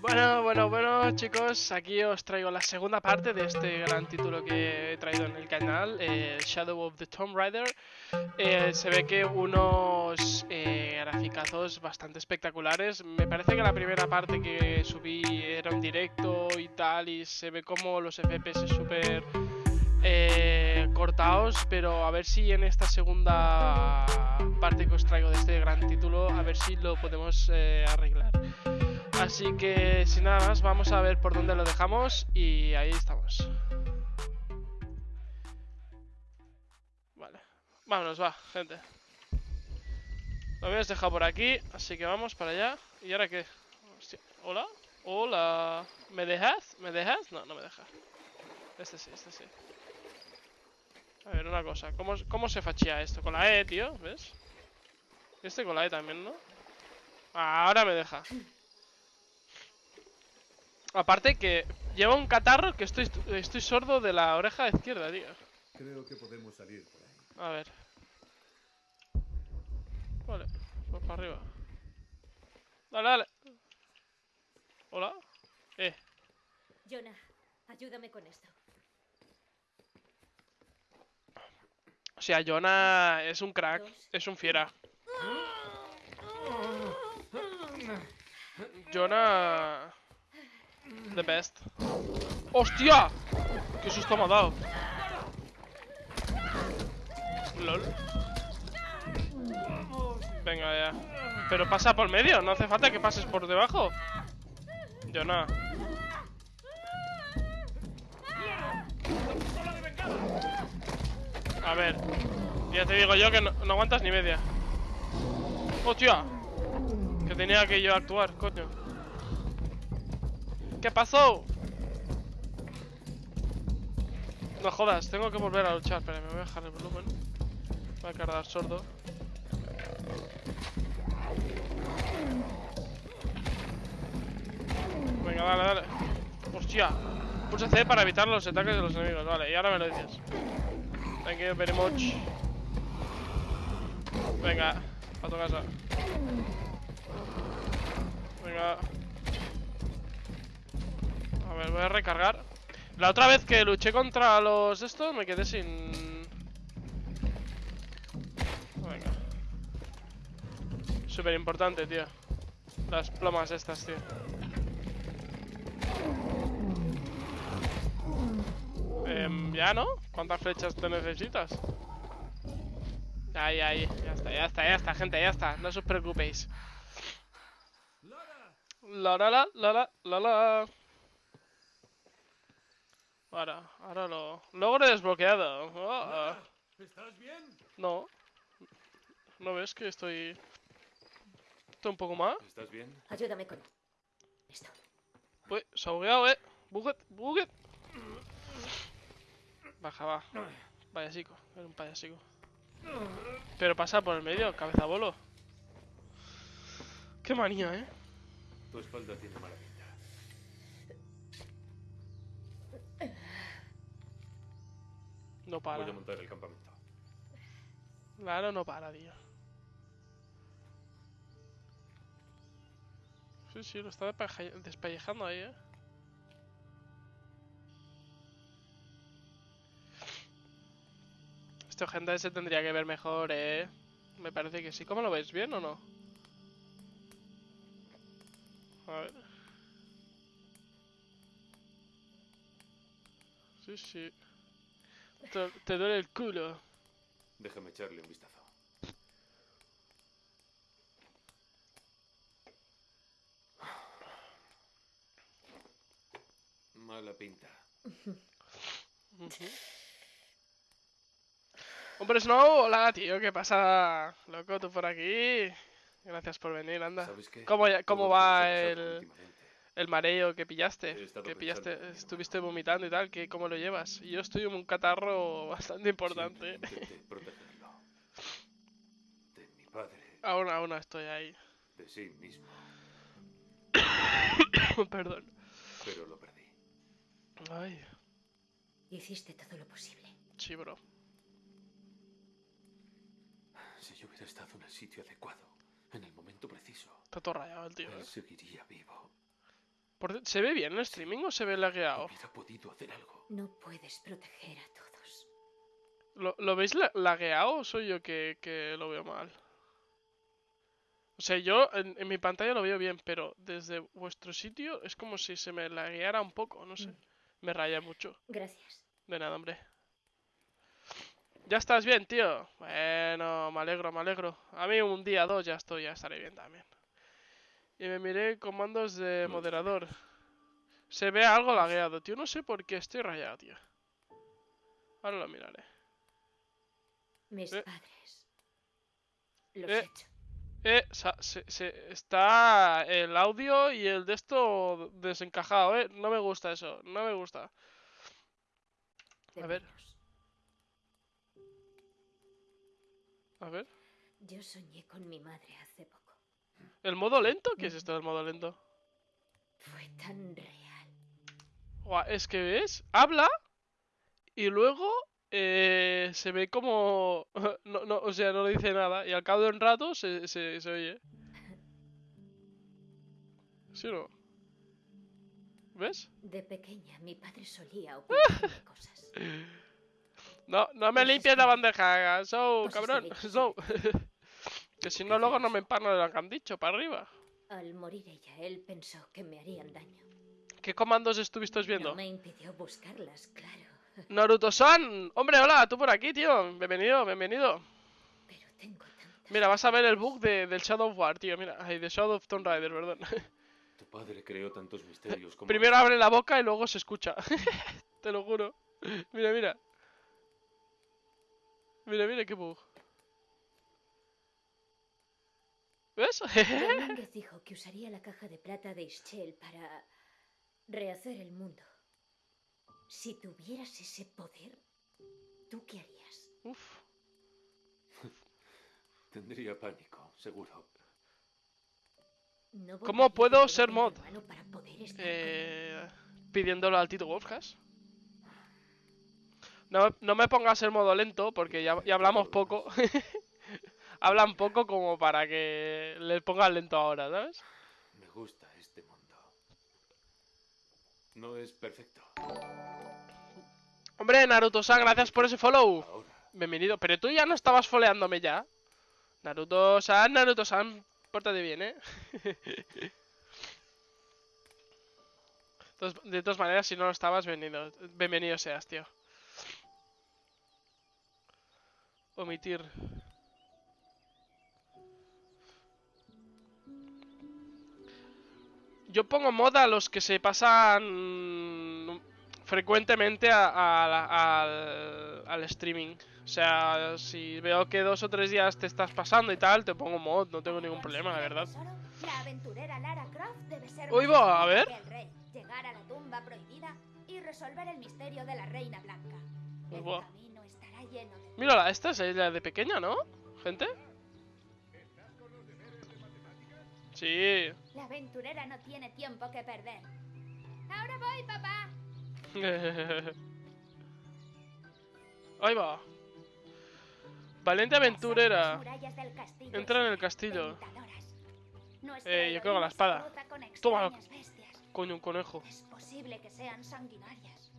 Bueno, bueno, bueno, chicos, aquí os traigo la segunda parte de este gran título que he traído en el canal, Shadow of the Tomb Raider. Eh, se ve que unos eh, graficazos bastante espectaculares. Me parece que la primera parte que subí era un directo y tal, y se ve como los FPS súper eh, cortados, pero a ver si en esta segunda parte que os traigo de este gran título, a ver si lo podemos eh, arreglar. Así que sin nada más, vamos a ver por dónde lo dejamos y ahí estamos. Vale, vámonos, va, gente. Lo habías dejado por aquí, así que vamos para allá. ¿Y ahora qué? ¿Hola? Hola. ¿Me dejas? ¿Me dejas? No, no me deja. Este sí, este sí. A ver, una cosa. ¿Cómo, cómo se fachea esto? Con la E, tío, ¿ves? Este con la E también, ¿no? Ah, ahora me deja. Aparte que lleva un catarro que estoy, estoy sordo de la oreja izquierda, tío. Creo que podemos salir por ahí. A ver. Vale, pues para arriba. Dale, dale. Hola. Eh, Jonah, ayúdame con esto. o sea, Jonah es un crack, es un fiera. Jonah... The best. ¡Hostia! ¡Qué susto me ha dado! LOL. Venga ya. Pero pasa por medio, no hace falta que pases por debajo. Jonah. A ver. Ya te digo yo que no, no aguantas ni media. ¡Hostia! Que tenía que yo actuar, coño. ¿Qué pasó? No jodas, tengo que volver a luchar. Espera, me voy a bajar el volumen. Voy a cargar sordo. Venga, dale, dale. Hostia. Pulsa C para evitar los ataques de los enemigos. Vale, y ahora me lo dices. Thank you very much. Venga, a tu casa. Venga. Ver, voy a recargar. La otra vez que luché contra los estos me quedé sin... Venga. Súper importante, tío. Las plomas estas, tío. Em, ya, ¿no? ¿Cuántas flechas te necesitas? Ahí, ahí. Ya está, ya está, ya está, gente, ya está. No os preocupéis. La la la la la la la. Ahora, ahora lo. Logro desbloqueado. Oh, ¿Estás bien? no. ¿No ves que estoy. Estoy un poco más? ¿Estás bien? Ayúdame con esto. Uy, se ha bugueado, eh. Buget, buget. Baja, va. Payasico, era un payasico. Pero pasa por el medio, cabeza bolo. Qué manía, eh. Tu espalda tiene mala No para. Voy a montar el campamento. Claro, no para, tío. Sí, sí, lo está despellejando ahí, eh. Este gente se tendría que ver mejor, eh. Me parece que sí. ¿Cómo lo ves? ¿Bien o no? A ver. Sí, sí. Te, te duele el culo. Déjame echarle un vistazo. Mala pinta. Hombre, Snow, hola, tío, ¿qué pasa? Loco, tú por aquí. Gracias por venir, anda. ¿Sabes qué? ¿Cómo, cómo que va el. El mareo que pillaste? Que pillaste, estuviste vomitando y tal, que ¿cómo lo llevas? Y Yo estoy en un catarro bastante importante. Protegerlo. De mi padre, Aún, aún no estoy ahí. de sí mismo. Perdón. Pero lo perdí. Ay, Hiciste todo lo posible. sí, bro. Si yo hubiera estado en el sitio adecuado, en el momento preciso, Está todo rayado el tío, él ¿eh? seguiría vivo. Por- ¿Se ve bien el streaming o se ve lagueado? Hubiera podido hacer algo. No puedes proteger a todos. ¿Lo, lo veis la- lagueado o soy yo que, que lo veo mal? O sea, yo en, en mi pantalla lo veo bien, pero desde vuestro sitio es como si se me lagueara un poco, no sé. Mm. Me raya mucho. Gracias. De nada, hombre. ¿Ya estás bien, tío? Bueno, me alegro, me alegro. A mí un día, dos, ya estoy, ya estaré bien también. Y me miré comandos de moderador. Se ve algo lagueado, tío. No sé por qué estoy rayado, tío. Ahora lo miraré. Mis Eh. padres. Los Eh. he hecho. Eh, sa- se- se- está el audio y el de esto desencajado, eh. No me gusta eso, no me gusta. a ver. A ver. Yo soñé con mi madre. ¿El modo lento? ¿Qué es esto del modo lento? Fue tan real. Guau, es que ves, habla y luego eh, se ve como... No, no, o sea, no dice nada y al cabo de un rato se, se, se oye. ¿Sí o no? ¿Ves? De pequeña, mi padre solía ocultarme cosas. No, no me limpies la bandeja, so, cabrón, so. Que si no luego no me empano de lo que han dicho, para arriba. Al morir ella, él pensó que me harían daño. ¿Qué comandos estuviste viendo? No me impidió buscarlas, claro. Naruto-san, hombre, hola, tú por aquí, tío. Bienvenido, bienvenido. Pero tengo tantas. Mira, vas a ver el bug de, del Shadow of War, tío. Mira, ay, de Shadow of Tomb Raider, perdón. Tu padre creó tantos misterios como... Primero abre la boca y luego se escucha. Te lo juro. Mira, mira. Mira, mira qué bug. ¿Ves? Domínguez dijo que usaría la caja de plata de Ischel para rehacer el mundo. Si tuvieras ese poder, ¿tú qué harías? Uf. Tendría pánico, seguro. No ¿Cómo puedo ser mod? para poder estar. Eh, pidiéndolo al Tito Wolfcast. No, no me pongas el modo lento porque ya, ya hablamos poco. Hablan poco como para que le pongan lento ahora, ¿sabes? Me gusta este mundo. No es perfecto. Hombre, Naruto-san, gracias por ese follow. Ahora, Bienvenido. Pero tú ya no estabas foleándome ya. Naruto-san, Naruto-san, pórtate bien, ¿eh? De todas maneras, si no lo estabas, bienvenido, bienvenido seas, tío. Omitir. Yo pongo moda a los que se pasan frecuentemente a- a al, al streaming. O sea, si veo que dos o tres días te estás pasando y tal, te pongo mod, no tengo ningún problema, la verdad. La aventurera Lara Croft debe ser Uy, va, a ver. el rey, llegar a la tumba prohibida y resolver el misterio de la reina blanca. El Buah. camino estará lleno de Mírala, esta es la de pequeña, ¿no? Gente. Sí. La aventurera no tiene tiempo que perder. Ahora voy, papá. Ahí va. Valiente aventurera. Entra en el castillo. Eh, yo creo que la espada. Toma. Coño, un conejo. Es posible que sean sanguinarias.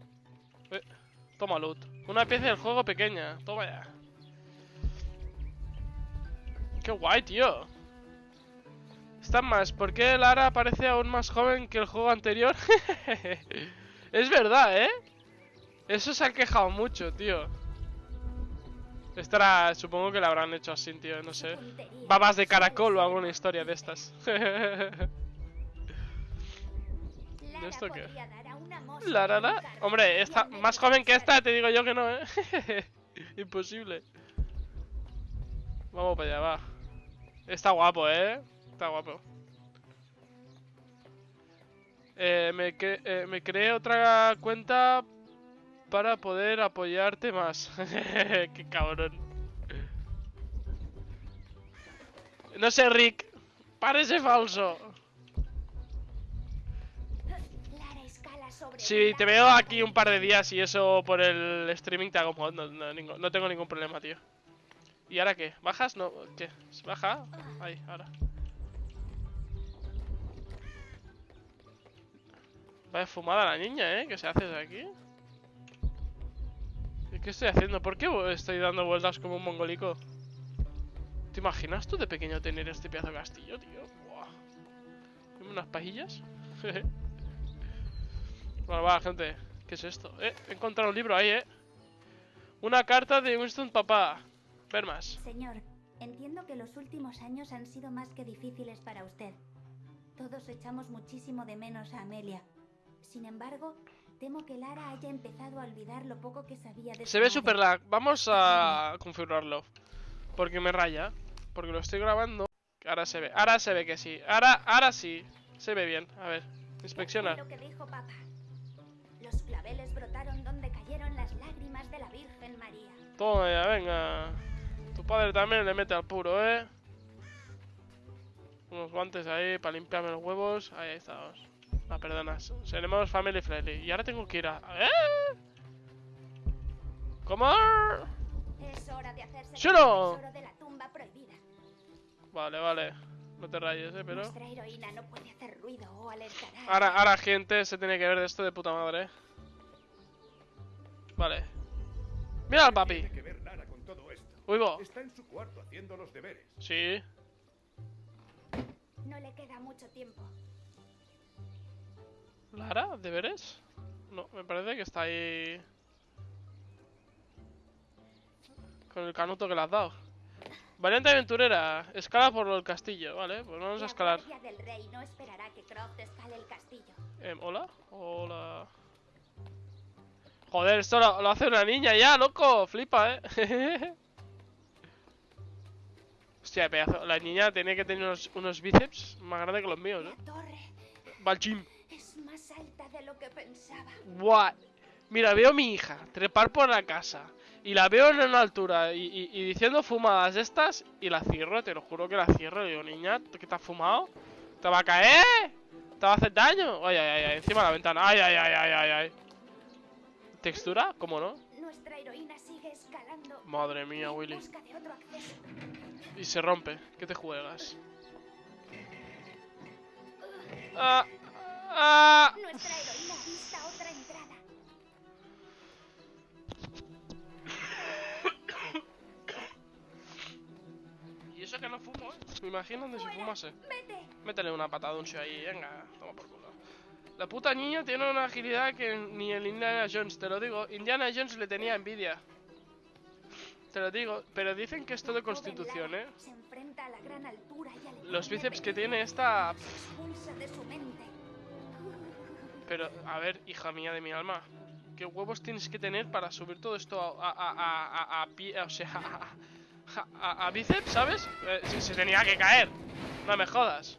Toma loot. Una pieza del juego pequeña. Toma ya. Qué guay, tío. Está más. ¿Por qué Lara parece aún más joven que el juego anterior? es verdad, ¿eh? Eso se ha quejado mucho, tío. Estará, supongo que la habrán hecho así, tío, no sé. Babas de caracol o alguna historia de estas. Lara esto qué? La carro Hombre, esta, más joven que esta, te digo yo que no, ¿eh? Imposible. Vamos para allá, va. Está guapo, ¿eh? Está guapo. Eh, me, cre- eh, me creé otra cuenta para poder apoyarte más. Qué cabrón. No sé, Rick. Parece falso. Si un te veo aquí un par de días y eso por el streaming te hago mod, no, no, no tengo ningún problema, tío. ¿Y ahora qué? ¿Bajas? No, ¿qué? ¿Se ¿Baja? Ahí, ahora. Vaya fumada la niña, ¿eh? ¿Qué se hace de aquí? ¿Y qué estoy haciendo? ¿Por qué estoy dando vueltas como un mongolico? ¿Te imaginas tú de pequeño tener este pedazo de castillo, tío? Buah. Unas pajillas. bueno, va, gente. ¿Qué es esto? Eh, he encontrado un libro ahí, ¿eh? Una carta de Winston Papá. Ver más. Señor, entiendo que los últimos años han sido más que difíciles para usted. Todos echamos muchísimo de menos a Amelia. Sin embargo, temo que Lara haya empezado a olvidar lo poco que sabía de Se ve super lag. Vamos a configurarlo. Porque me raya. Porque lo estoy grabando. Ahora se ve. Ahora se ve que sí. Ahora, ahora sí. Se ve bien. A ver. Inspecciona. Lo que dijo papá. Los claveles brotaron donde cayeron las lágrimas de la Virgen María. Toma ya, venga. Tu padre también le mete al puro, ¿eh? Unos guantes ahí para limpiarme los huevos. Ahí estamos. Ah, perdona. Seremos family friendly. Y ahora tengo que ir a... ¿Eh? ¿Cómo? Es hora de hacerse tesoro de la tumba prohibida. Vale, vale. No te rayes, ¿eh? Pero... Nuestra heroína no puede hacer ruido o alertará. Ahora, ahora, gente, se tiene que ver de esto de puta madre. ¿eh? Vale. Mira al papi. Uy, bo. Está en su cuarto haciendo los deberes. Sí. No le queda mucho tiempo. ¿Lara? ¿Deberes? No, me parece que está ahí... Con el canuto que le has dado. Valiente aventurera, escala por el castillo, vale, pues vamos a La escalar. del rey no esperará que Croft escale el castillo. Em, ¿Hola? Hola. Joder, esto lo, lo hace una niña ya, loco, flipa, eh. Hostia, pedazo. La niña tiene que tener unos, unos bíceps más grandes que los míos, eh. torre alta de lo que pensaba. Buah. Mira, veo a mi hija trepar por la casa. Y la veo en una altura y, y- y diciendo fumadas estas. Y la cierro, te lo juro que la cierro. Le digo, niña, ¿qué te has fumado? ¿Te va a caer? ¿Te va a hacer daño? Ay, ay, ay, ay, encima de la ventana. Ay, ay, ay, ay, ay, ay. ¿Textura? ¿Cómo no? Nuestra heroína sigue escalando. Madre mía, Willy. Y se rompe. ¿Qué te juegas? Ah, ah. Nuestra heroína avista otra entrada. Y eso que no fumo, ¿eh? Me imagino donde si fumase. Vete. Métele una patada un ahí, venga, toma por culo. La puta niña tiene una agilidad que ni el Indiana Jones, te lo digo. Indiana Jones le tenía envidia. Te lo digo, pero dicen que es todo constitución, ¿eh? Los bíceps que tiene esta... que Pero, a ver, hija mía de mi alma. ¿Qué huevos tienes que tener para subir todo esto a... a, a, a, pie- o sea, bíceps, ¿sabes? Eh, se, se tenía que caer. No me jodas.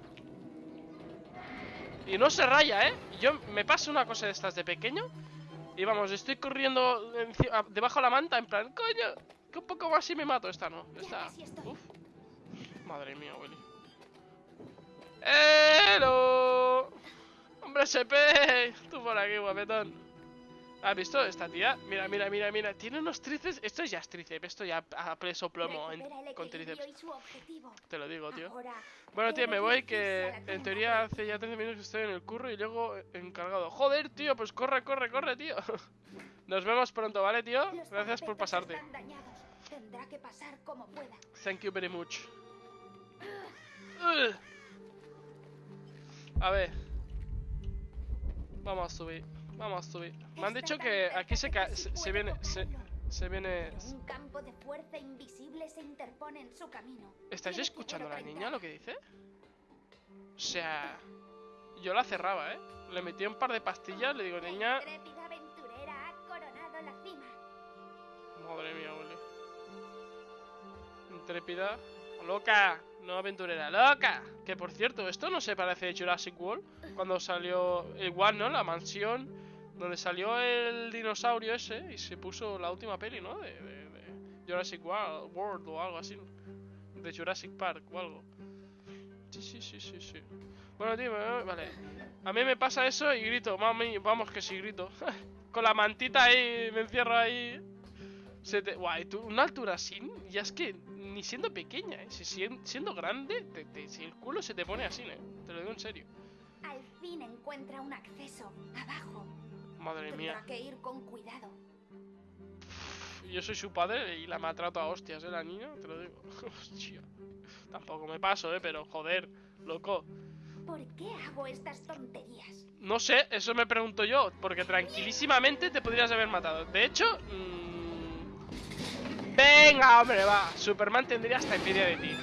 Y no se raya, ¿eh? Yo me paso una cosa de estas de pequeño y vamos, estoy corriendo debajo de la manta en plan, coño, que un poco más y me mato. Esta no, esta... Uf. Madre mía, Willy. ¡Hello! ¡Hombre, SP! Tú por aquí, guapetón. ¿Has visto esta tía? Mira, mira, mira, mira. Tiene unos tríceps. Esto ya es tríceps. Esto ya a peso plomo en- con tríceps. Te lo digo, tío. Bueno, tío, debe me voy que en teoría hace ya 13 minutos que estoy en el curro y luego encargado. Joder, tío, pues corre, corre, corre, tío. Nos vemos pronto, ¿vale, tío? Gracias por pasarte. están dañados. Tendrá que pasar como pueda. Thank you very much. A ver. Vamos a subir. Vamos a subir. Me han dicho que aquí se, ca- se, viene. Se, viene. Un campo de fuerza invisible se interpone en su camino. ¿Estáis escuchando a la niña lo que dice? O sea. Yo la cerraba, ¿eh? Le metí un par de pastillas, le digo, niña. aventurera ha coronado la cima. Madre mía, Willy. Intrépida. Loca, no aventurera, loca. Que por cierto, esto no se parece a Jurassic World. Cuando salió igual, ¿no? La mansión donde salió el dinosaurio ese y se puso la última peli, ¿no? De, Jurassic World, World o algo así. De Jurassic Park o algo. Sí, sí, sí, sí, sí. Bueno, tío, vale. A mí me pasa eso y grito, mami, vamos que sí grito. Con la mantita ahí, me encierro ahí. Se te... Guay, una altura así, ya es que ni siendo pequeña, ¿eh? Si sien- siendo grande, te- te- si el culo se te pone así, ¿eh? Te lo digo en serio. Al fin encuentra un acceso abajo. Madre mía. Tendrá que ir con cuidado. Yo soy su padre y la maltrato a hostias, ¿eh? La niña, te lo digo. Hostia. Tampoco me paso, ¿eh? Pero, joder, loco. ¿Por qué hago estas tonterías? No sé, eso me pregunto yo, porque tranquilísimamente te podrías haber matado. De hecho... mm, Venga, hombre, va. Superman tendría hasta envidia de ti.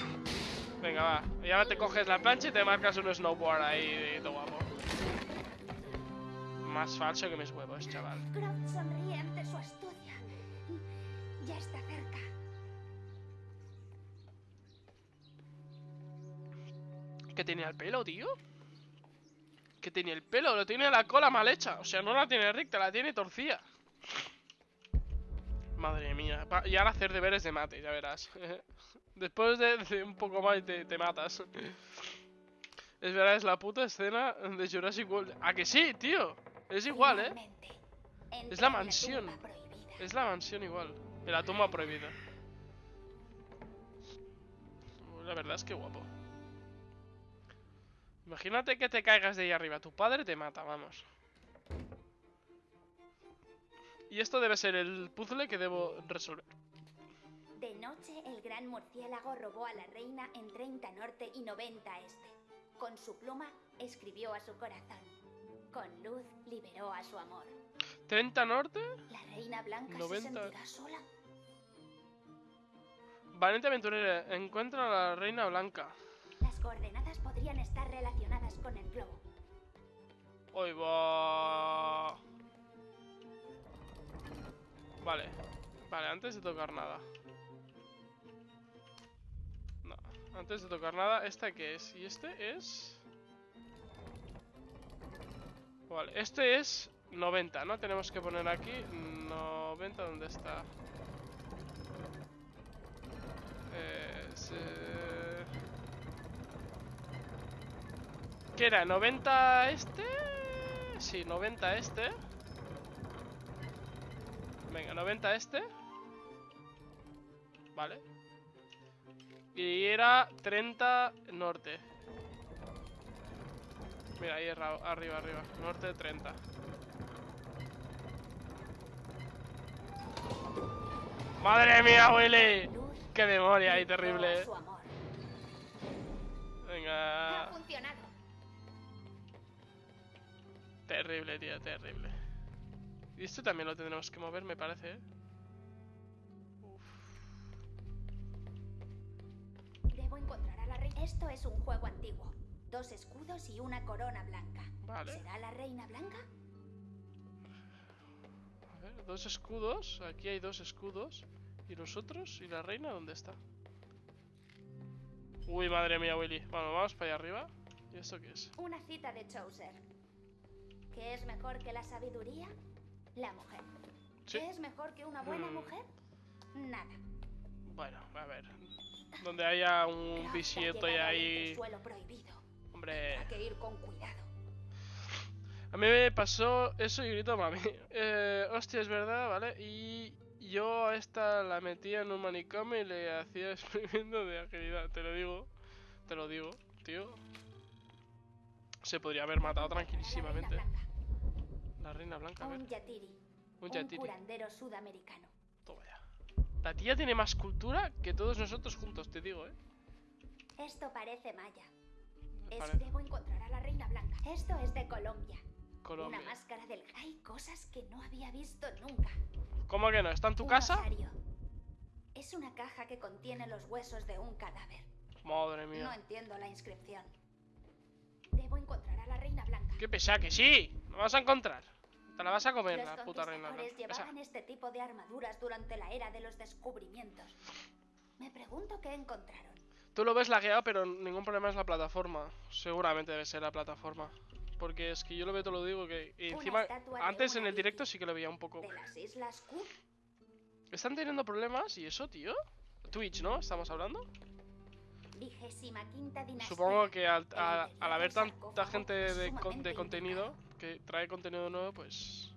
Venga, va. Y ahora te coges la plancha y te marcas un snowboard ahí, todo guapo. Más falso que mis huevos, chaval. Croft sonríe ante su astucia. Ya está cerca. ¿Qué tenía el pelo, tío? ¿Qué tenía el pelo? Lo tiene la cola mal hecha. O sea, no la tiene recta, la tiene torcida. Madre mía. Y ahora hacer deberes de mate, ya verás. Después de, de un poco más te, te matas. Es verdad, es la puta escena de Jurassic World. ¿A que sí, tío? Es igual, ¿eh? Es la mansión. Es la mansión igual. En la tumba prohibida. La verdad es que guapo. Imagínate que te caigas de ahí arriba. Tu padre te mata, vamos. Y esto debe ser el puzzle que debo resolver. De noche, el gran murciélago robó a la reina en 30 norte y 90 este. Con su pluma, escribió a su corazón. Con luz, liberó a su amor. 30 norte. ¿La reina blanca 90. se sentirá sola? Valiente aventurera. Encuentra a la reina blanca. Las coordenadas podrían estar relacionadas con el globo. Hoy va. Vale. Vale, antes de tocar nada. No, antes de tocar nada, ¿esta qué es? Y este es... Vale, este es 90, ¿no? Tenemos que poner aquí 90, ¿dónde está? Es, eh, ¿Qué era? ¿90 este? Sí, 90 este. Venga, 90 este. Vale. Y era 30 norte. Mira, ahí arriba, arriba. Norte 30. ¡Madre mía, Willy! ¡Qué memoria ahí terrible! Venga. funcionado. Terrible, tío, terrible. Y esto también lo tendremos que mover, me parece, ¿eh? Uf. Debo encontrar a la reina. Esto es un juego antiguo. Dos escudos y una corona blanca. Vale. ¿Será la reina blanca? A ver, dos escudos. Aquí hay dos escudos. ¿Y los otros? ¿Y la reina dónde está? Uy, madre mía, Willy. Bueno, vamos para allá arriba. ¿Y esto qué es? Una cita de Chaucer. ¿Qué es mejor que la sabiduría? La mujer. Sí. ¿Qué es mejor que una buena Mm. mujer? Nada. Bueno, a ver. Donde haya un bisieto y ahí... suelo prohibido. Hombre... Hay que ir con cuidado. A mí me pasó eso y grito mami. Eh, hostia, es verdad, ¿vale? Y yo a esta la metía en un manicomio y le hacía experimento de agilidad. Te lo digo, te lo digo, tío. Se podría haber matado tranquilísimamente. La reina blanca. A ver. Un yatiri. Un curandero sudamericano. Toma ya. La tía tiene más cultura que todos nosotros juntos, te digo, ¿eh? Esto parece maya. Es- Parece. Debo encontrar a la reina blanca. Esto es de Colombia. Colombia. Una máscara del... Hay cosas que no había visto nunca. ¿Cómo que no? ¿Está en tu Un casa? osario. Es una caja que contiene los huesos de un cadáver. Madre No mía. entiendo la inscripción. Debo encontrar a la reina blanca. Qué pesa que sí. Lo vas a encontrar. Te la vas a comer, Los la puta reina. Esa. llevaban este tipo de armaduras durante la era de los descubrimientos. Me pregunto qué encontraron. Tú lo ves lagueado, pero ningún problema es la plataforma. Seguramente debe ser la plataforma. Porque es que yo lo veo, te lo digo, que y encima, antes en el directo sí que lo veía un poco. ¿De las Islas? ¿Están teniendo problemas? ¿Y eso, tío? Twitch, ¿no? ¿Estamos hablando? Supongo que al, a- al haber tanta gente de, de contenido. Que trae contenido nuevo, pues...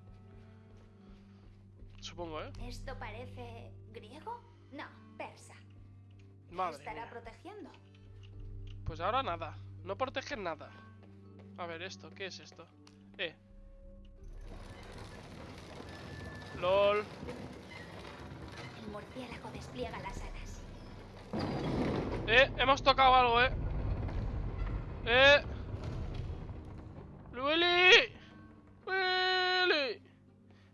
Supongo, ¿eh? ¿Esto parece griego? No, persa. Madre ¿Estará mía. protegiendo? Pues ahora nada. No protegen nada. A ver, esto, ¿qué es esto? Eh. LOL. El murciélago despliega las alas. Eh, hemos tocado algo, eh. Eh. Willy.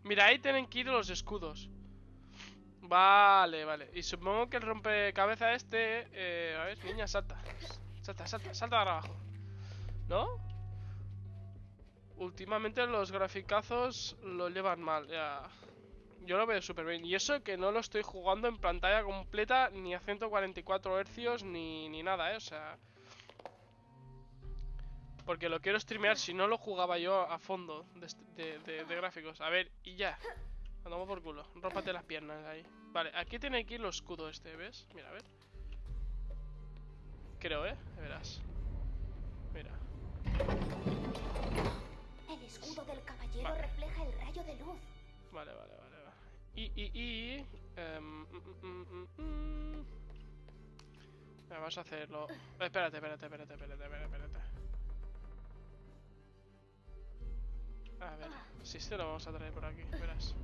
Mira, ahí tienen que ir los escudos. Vale, vale. Y supongo que el rompecabezas este... Eh, a ver, niña, salta. Salta, salta, salta para abajo. ¿No? Últimamente los graficazos lo llevan mal, ya. Yo lo veo súper bien. Y eso que no lo estoy jugando en pantalla completa, ni a 144 Hz, ni, ni nada, ¿eh? O sea... Porque lo quiero streamear si no lo jugaba yo a fondo de, est- de- de- de gráficos. A ver, y ya. Andamos por culo. Rómpate las piernas ahí. Vale, aquí tiene que ir los escudo este, ¿ves? Mira, a ver. Creo, ¿eh? Verás. Mira. El escudo del caballero Vale. refleja el rayo de luz. Vale, vale, vale. vale. Y, y, y... em, mm, mm, mm, mm. Vamos a hacerlo. Espérate, espérate, espérate, espérate, espérate, espérate. A ver, si este lo vamos a traer por aquí, verás.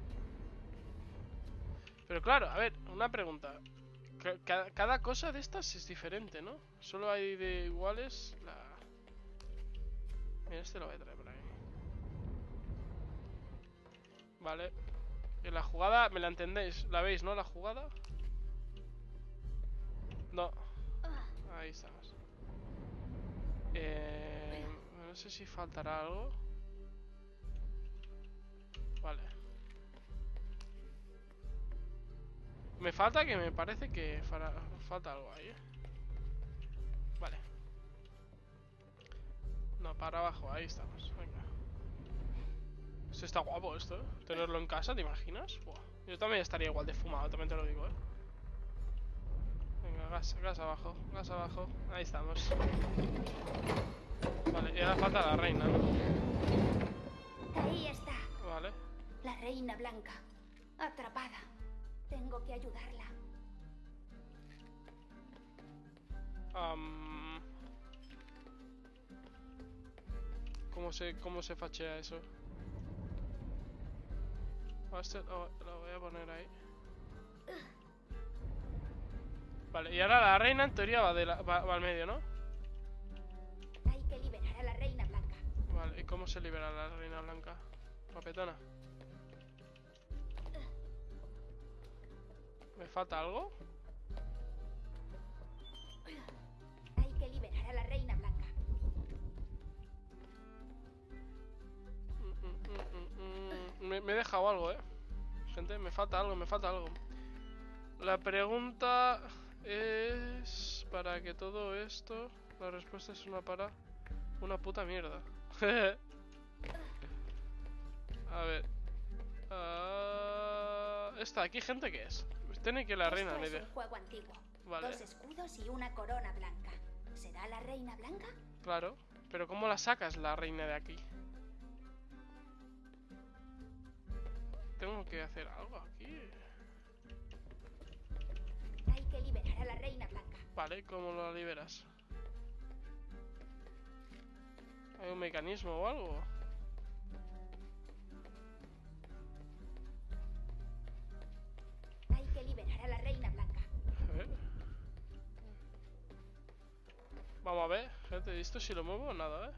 Pero claro, a ver, una pregunta. Ca- ca- Cada cosa de estas es diferente, ¿no? Solo hay de iguales la... Mira, este lo voy a traer por aquí. Vale. Y la jugada, ¿me la entendéis? ¿La veis, no? La jugada. No. Ahí estamos. Eh, no sé si faltará algo. Me falta que me parece que falta algo ahí. ¿eh? Vale. No, para abajo, ahí estamos. Venga. Esto está guapo esto, ¿eh? Tenerlo en casa, ¿te imaginas? Buah. Yo también estaría igual de fumado, también te lo digo, ¿eh? Venga, gas, gas abajo, gas abajo. Ahí estamos. Vale, y ahora falta la reina, ¿no? Ahí está, Vale. la reina blanca. Atrapada. Tengo que ayudarla. Am, ¿Cómo se, cómo se fachea eso? Ah, este lo, lo voy a poner ahí. Vale, y ahora la reina en teoría va, de la- va, va al medio, ¿no? Hay que liberar a la reina blanca. Vale, ¿y cómo se libera la reina blanca? Papetona. ¿Me falta algo? Hay que liberar a la reina blanca. Mm, mm, mm. Me, me he dejado algo, eh. Gente, me falta algo, me falta algo. La pregunta es... Para que todo esto... La respuesta es una para... Una puta mierda. A ver. Ah, esta, ¿aquí gente qué es? Tiene que la reina Esto ni es un juego antiguo. Vale. Dos escudos y una corona blanca. ¿Será la reina blanca? Claro. Pero ¿cómo la sacas la reina de aquí? Tengo que hacer algo aquí. Hay que liberar a la reina blanca. Vale, ¿cómo lo liberas? ¿Hay un mecanismo o algo? Liberar a la reina blanca. Ver. Vamos a ver, gente, ¿esto si lo muevo? Nada, ¿eh?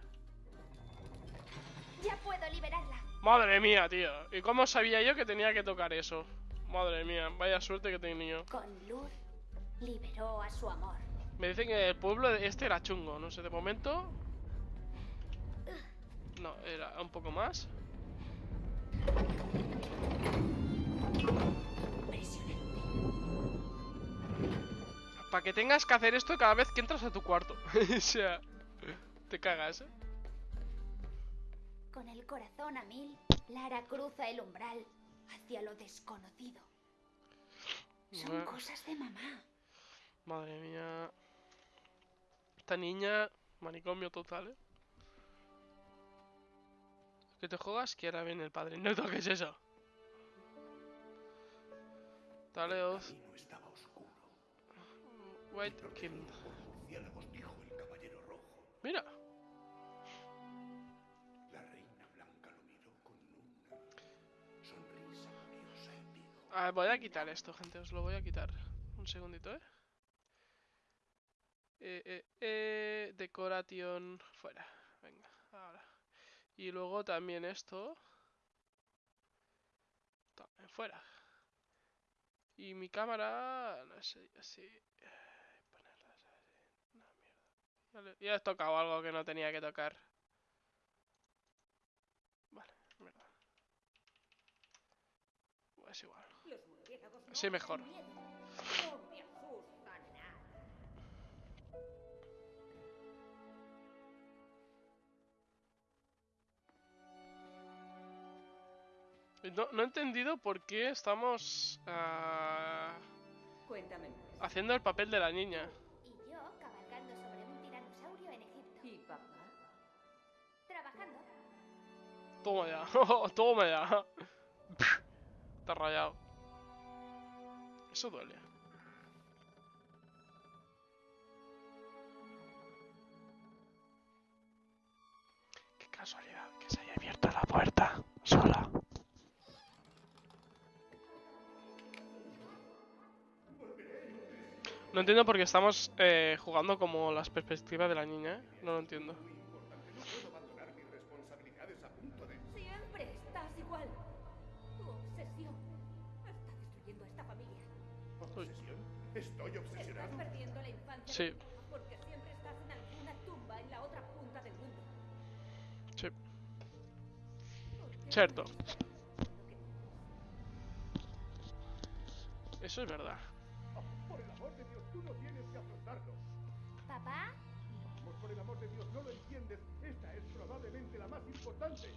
Ya puedo liberarla. Madre mía, tío. ¿Y cómo sabía yo que tenía que tocar eso? Madre mía, vaya suerte que tenido. Con luz liberó a su amor. Me dicen que el pueblo este era chungo, no sé, de momento... No, era un poco más. Para que tengas que hacer esto cada vez que entras a tu cuarto. o sea, te cagas, ¿eh? Con el corazón a mil, Lara cruza el umbral hacia lo desconocido. Son Bueno. cosas de mamá. Madre mía. Esta niña, manicomio total, ¿eh? Que te juegas que ahora viene el padre. No toques eso. Dale, El White King. dijo el caballero rojo. Mira. La reina blanca lo miró con una sonrisa curiosa y dijo. Ah, voy a quitar esto, gente, os lo voy a quitar. Un segundito, eh. Eh, eh, eh, decoration fuera. Venga, ahora. Y luego también esto. También fuera. Y mi cámara, no sé, así. Ya, he tocado algo que no tenía que tocar. Vale, mierda. Es igual. Los murciélagos no Sí, mejor. No. No, he entendido por qué estamos Cuéntame más. haciendo el papel de la niña. Toma ya, toma ya. Está rayado. Eso duele. Qué casualidad que se haya abierto la puerta sola. No entiendo por qué estamos eh, jugando como las perspectivas de la niña, ¿eh? No lo entiendo. ¿Estoy Estás obsesionado? perdiendo la infancia. Sí. Porque siempre estás en alguna tumba en la otra punta del mundo. Sí, ¿Por qué no Cierto. estás eso es verdad. Por el amor de Dios, tú no tienes que afrontarlo. ¿Papá? Vamos, por el amor de Dios, no lo entiendes. Esta es probablemente la más importante.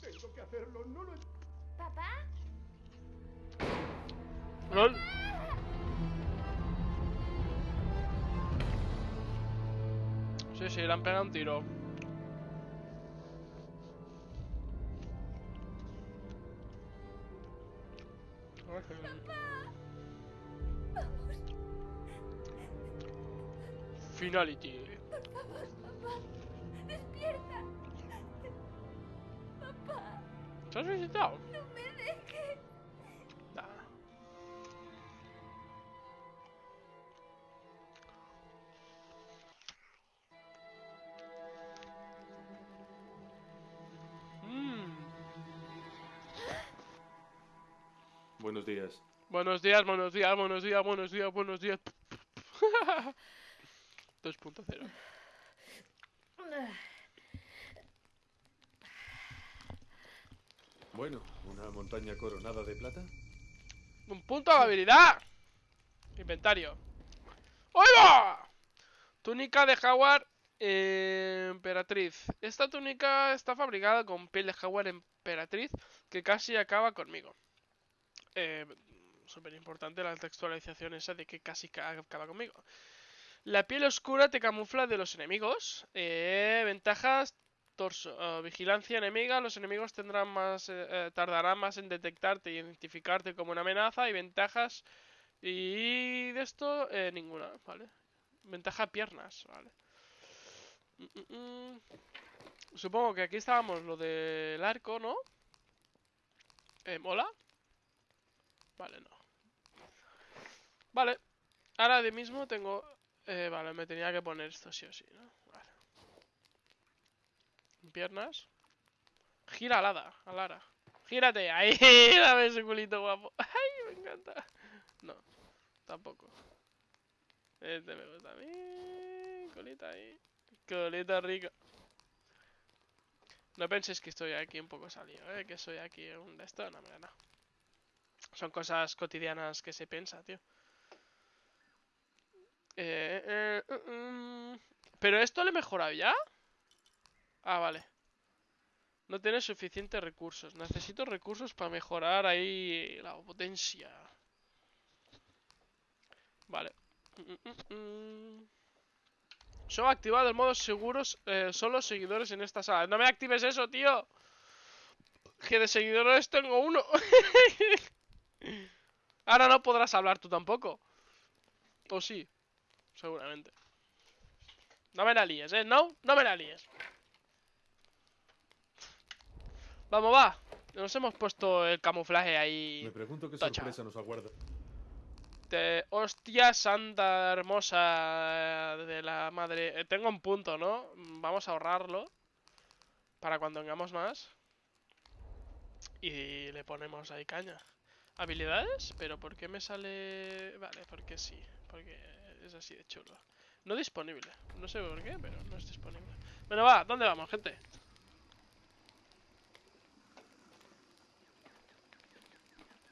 Tengo que hacerlo, no lo entiendes. ¿Papá? LOL. Sí, sí, le han pegado un tiro. Finality. ¡Despierta! ¡Papá! ¿Se has visitado? ¡No me días. Buenos días, buenos días, buenos días, buenos días, buenos días. 2.0. Bueno, una montaña coronada de plata. Un punto de habilidad. Inventario. ¡Oiga! Túnica de jaguar eh, emperatriz. Esta túnica está fabricada con piel de jaguar emperatriz que casi acaba conmigo. Eh, Súper importante la textualización esa de que casi ca- acaba conmigo. La piel oscura te camufla de los enemigos. Eh, ventajas torso. eh, vigilancia enemiga. Los enemigos tendrán más, eh, eh, tardarán más en detectarte y identificarte como una amenaza. Y ventajas. Y de esto, ninguna, ¿vale? Ventaja piernas, ¿vale? Mm, mm, mm. Supongo que aquí estábamos lo del arco, ¿no? Eh, ¿Mola? Vale, no. Vale. Ahora de mismo tengo... Eh, vale, me tenía que poner esto sí o sí, ¿no? Vale. Piernas. Gira alada, alara. Gírate, ahí, dame ese culito guapo. Ay, me encanta. No, tampoco. Este me gusta a mí. Colita ahí. Colita rica. No penséis que estoy aquí un poco salido, ¿eh? Que soy aquí un de esto. No, no. Son cosas cotidianas que se piensa, tío. Eh, eh, uh, mm. ¿Pero esto le he mejorado ya? Ah, vale. No tiene suficientes recursos. Necesito recursos para mejorar ahí la potencia. Vale. Mm, mm, mm. Solo activado el modo seguros eh, solo seguidores en esta sala. No me actives eso, tío. Que de seguidores tengo uno. Ahora no podrás hablar tú tampoco. O sí. Seguramente. No me la líes, ¿eh? No, no me la líes. Vamos, va. Nos hemos puesto el camuflaje ahí. Me pregunto qué Tacha. sorpresa nos aguarda. De... Hostia santa hermosa de la madre. Eh, tengo un punto, ¿no? Vamos a ahorrarlo. Para cuando tengamos más. Y le ponemos ahí caña. ¿Habilidades? ¿Pero por qué me sale...? Vale, porque sí. Porque es así de chulo. No disponible. No sé por qué, pero no es disponible. Bueno, va. ¿Dónde vamos, gente?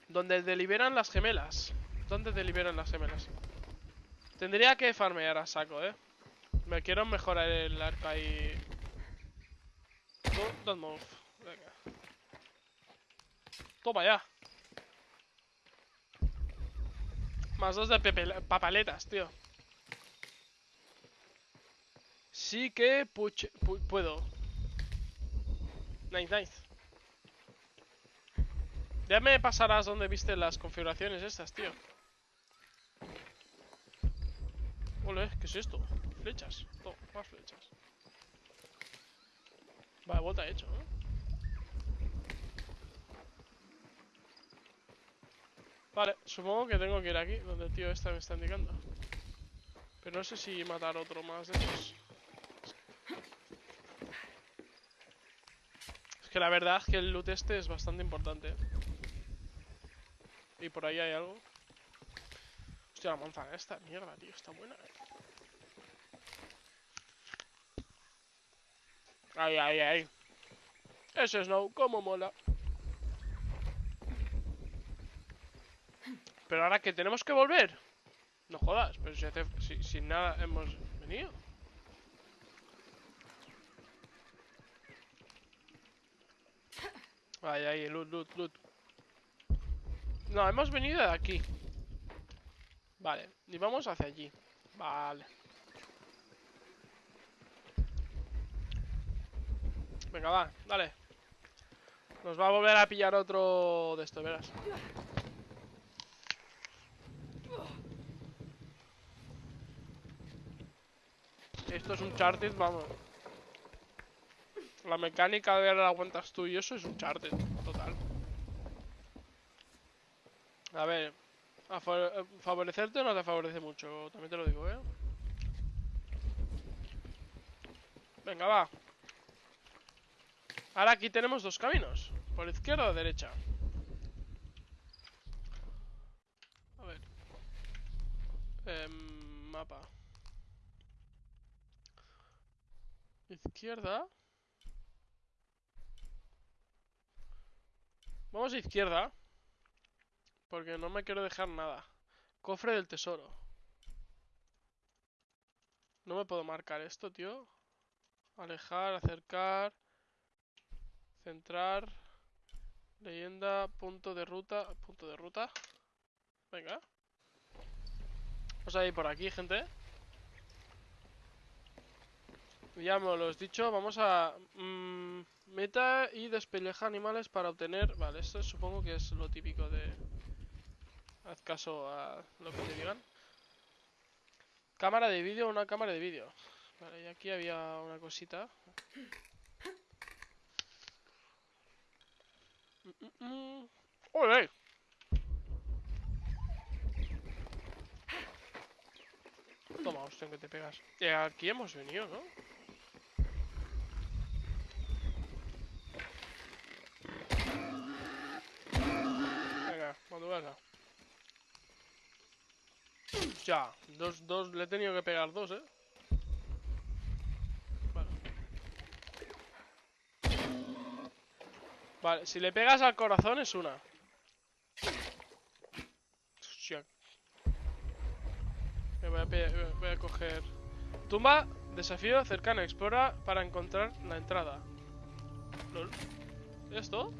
Donde deliberan las gemelas. ¿Dónde deliberan las gemelas? Tendría que farmear a saco, eh. Me quiero mejorar el arco ahí. No, don't move. Venga. Toma ya. Más dos de papaletas, tío. Sí que puche- pu- puedo. Nice, nice. Ya me pasarás donde viste las configuraciones estas, tío. Ole, ¿qué es esto? Flechas. Toma, más flechas. Vale, vuelta hecho, ¿no? Vale, supongo que tengo que ir aquí, donde el tío este me está indicando. Pero no sé si matar otro más de esos. Es que la verdad es que el loot este es bastante importante. ¿eh? Y por ahí hay algo. Hostia, la manzana esta, mierda, tío, está buena. eh. Ay, ay, ay. Ese Snow, cómo mola. Pero ahora que tenemos que volver. No jodas, pero si, hace, si, sin nada hemos venido. Ay, ay, loot, loot, loot. No, hemos venido de aquí. Vale, y vamos hacia allí. Vale. Venga, va, dale. Nos va a volver a pillar otro de esto, verás. Esto es un charted, vamos. La mecánica de la aguantas tú y eso es un charted, total. A ver, a eh, favorecerte no te favorece mucho, también te lo digo, ¿eh? Venga, va. Ahora aquí tenemos dos caminos, por izquierda o derecha. A ver. Em, mapa. Izquierda. Vamos a izquierda. Porque no me quiero dejar nada. Cofre del tesoro. No me puedo marcar esto, tío. Alejar, acercar. Centrar. Leyenda, punto de ruta. Punto de ruta. Venga. Vamos a ir por aquí, gente. Ya me lo has dicho, vamos a... mm, meta y despelleja animales para obtener... Vale, esto supongo que es lo típico de... Haz caso a lo que te digan. Cámara de vídeo, una cámara de vídeo. Vale, y aquí había una cosita. Mm, mm. ¡Ole! Toma, hostia, que te pegas. Eh, aquí hemos venido, ¿no? Venga, cuando venga. Ya, dos, dos, le he tenido que pegar dos, ¿eh? Vale. Vale, si le pegas al corazón es una. Hostia. Voy a, coger... Tumba, desafío cercano, explora para encontrar la entrada. ¿Esto?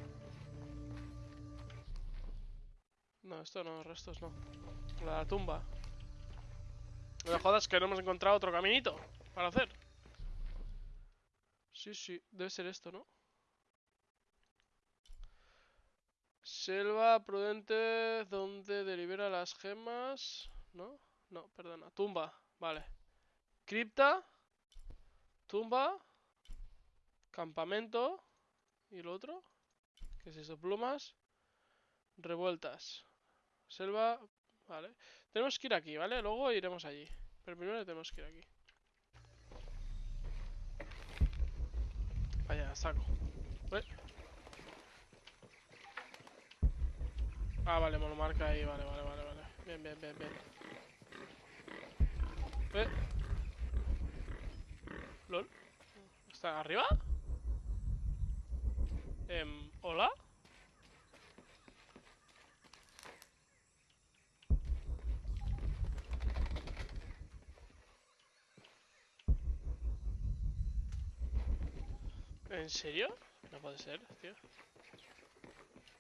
No, esto no, restos no. La tumba. No jodas que no hemos encontrado otro caminito para hacer. Sí, sí, debe ser esto, ¿no? Selva prudente donde delibera las gemas. ¿No? No, perdona. Tumba, vale. Cripta. Tumba. Campamento. ¿Y el otro? ¿Qué es eso? Plumas. Revueltas. Selva. Vale. Tenemos que ir aquí, ¿vale? Luego iremos allí. Pero primero tenemos que ir aquí. Vaya, saco. Ah, vale, me lo marca ahí. Vale, vale, vale, vale. Bien, bien, bien, bien. Eh. LOL. ¿Está arriba? Em, ¿Hola? ¿En serio? No puede ser, tío.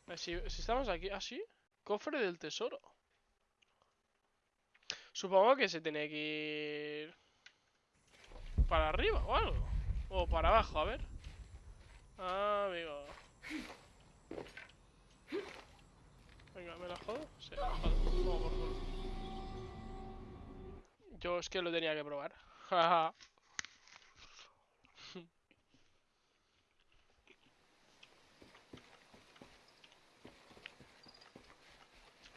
Eh, Si, si estamos aquí... ¿Ah, sí? Cofre del tesoro. Supongo que se tiene que ir... Para arriba o algo. O para abajo, a ver. Ah, amigo. Venga, ¿me la jodo? Sí, me la jodo. Por. Yo es que lo tenía que probar. Jaja.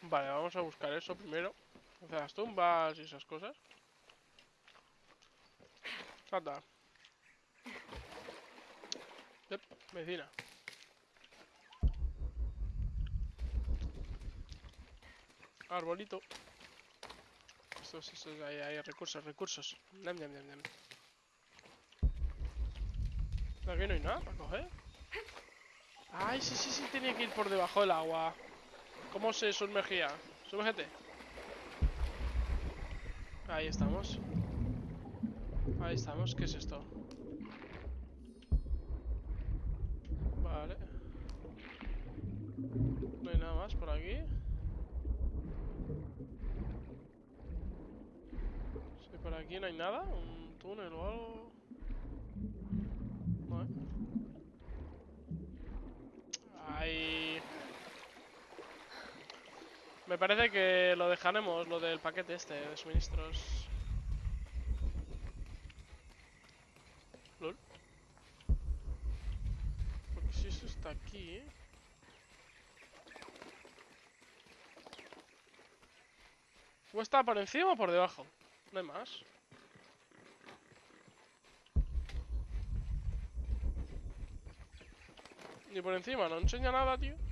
Vale, vamos a buscar eso primero. Sea, las tumbas y esas cosas. Anda. Yep, vecina. Arbolito. Estos, estos, hay, hay recursos, recursos. Nam, nam, nam, nam. Aquí no hay nada para coger. Ay, sí, sí, sí, tenía que ir por debajo del agua. ¿Cómo se sumergía? Sumérgete. Ahí estamos. Ahí estamos. ¿Qué es esto? Vale. No hay nada más por aquí. Sí, por aquí no hay nada. Un túnel o algo. ¿eh? Ahí. Me parece que lo dejaremos, lo del paquete este de suministros. LOL. Porque si eso está aquí... ¿O está por encima o por debajo? No hay más. Ni por encima, no enseña nada, tío.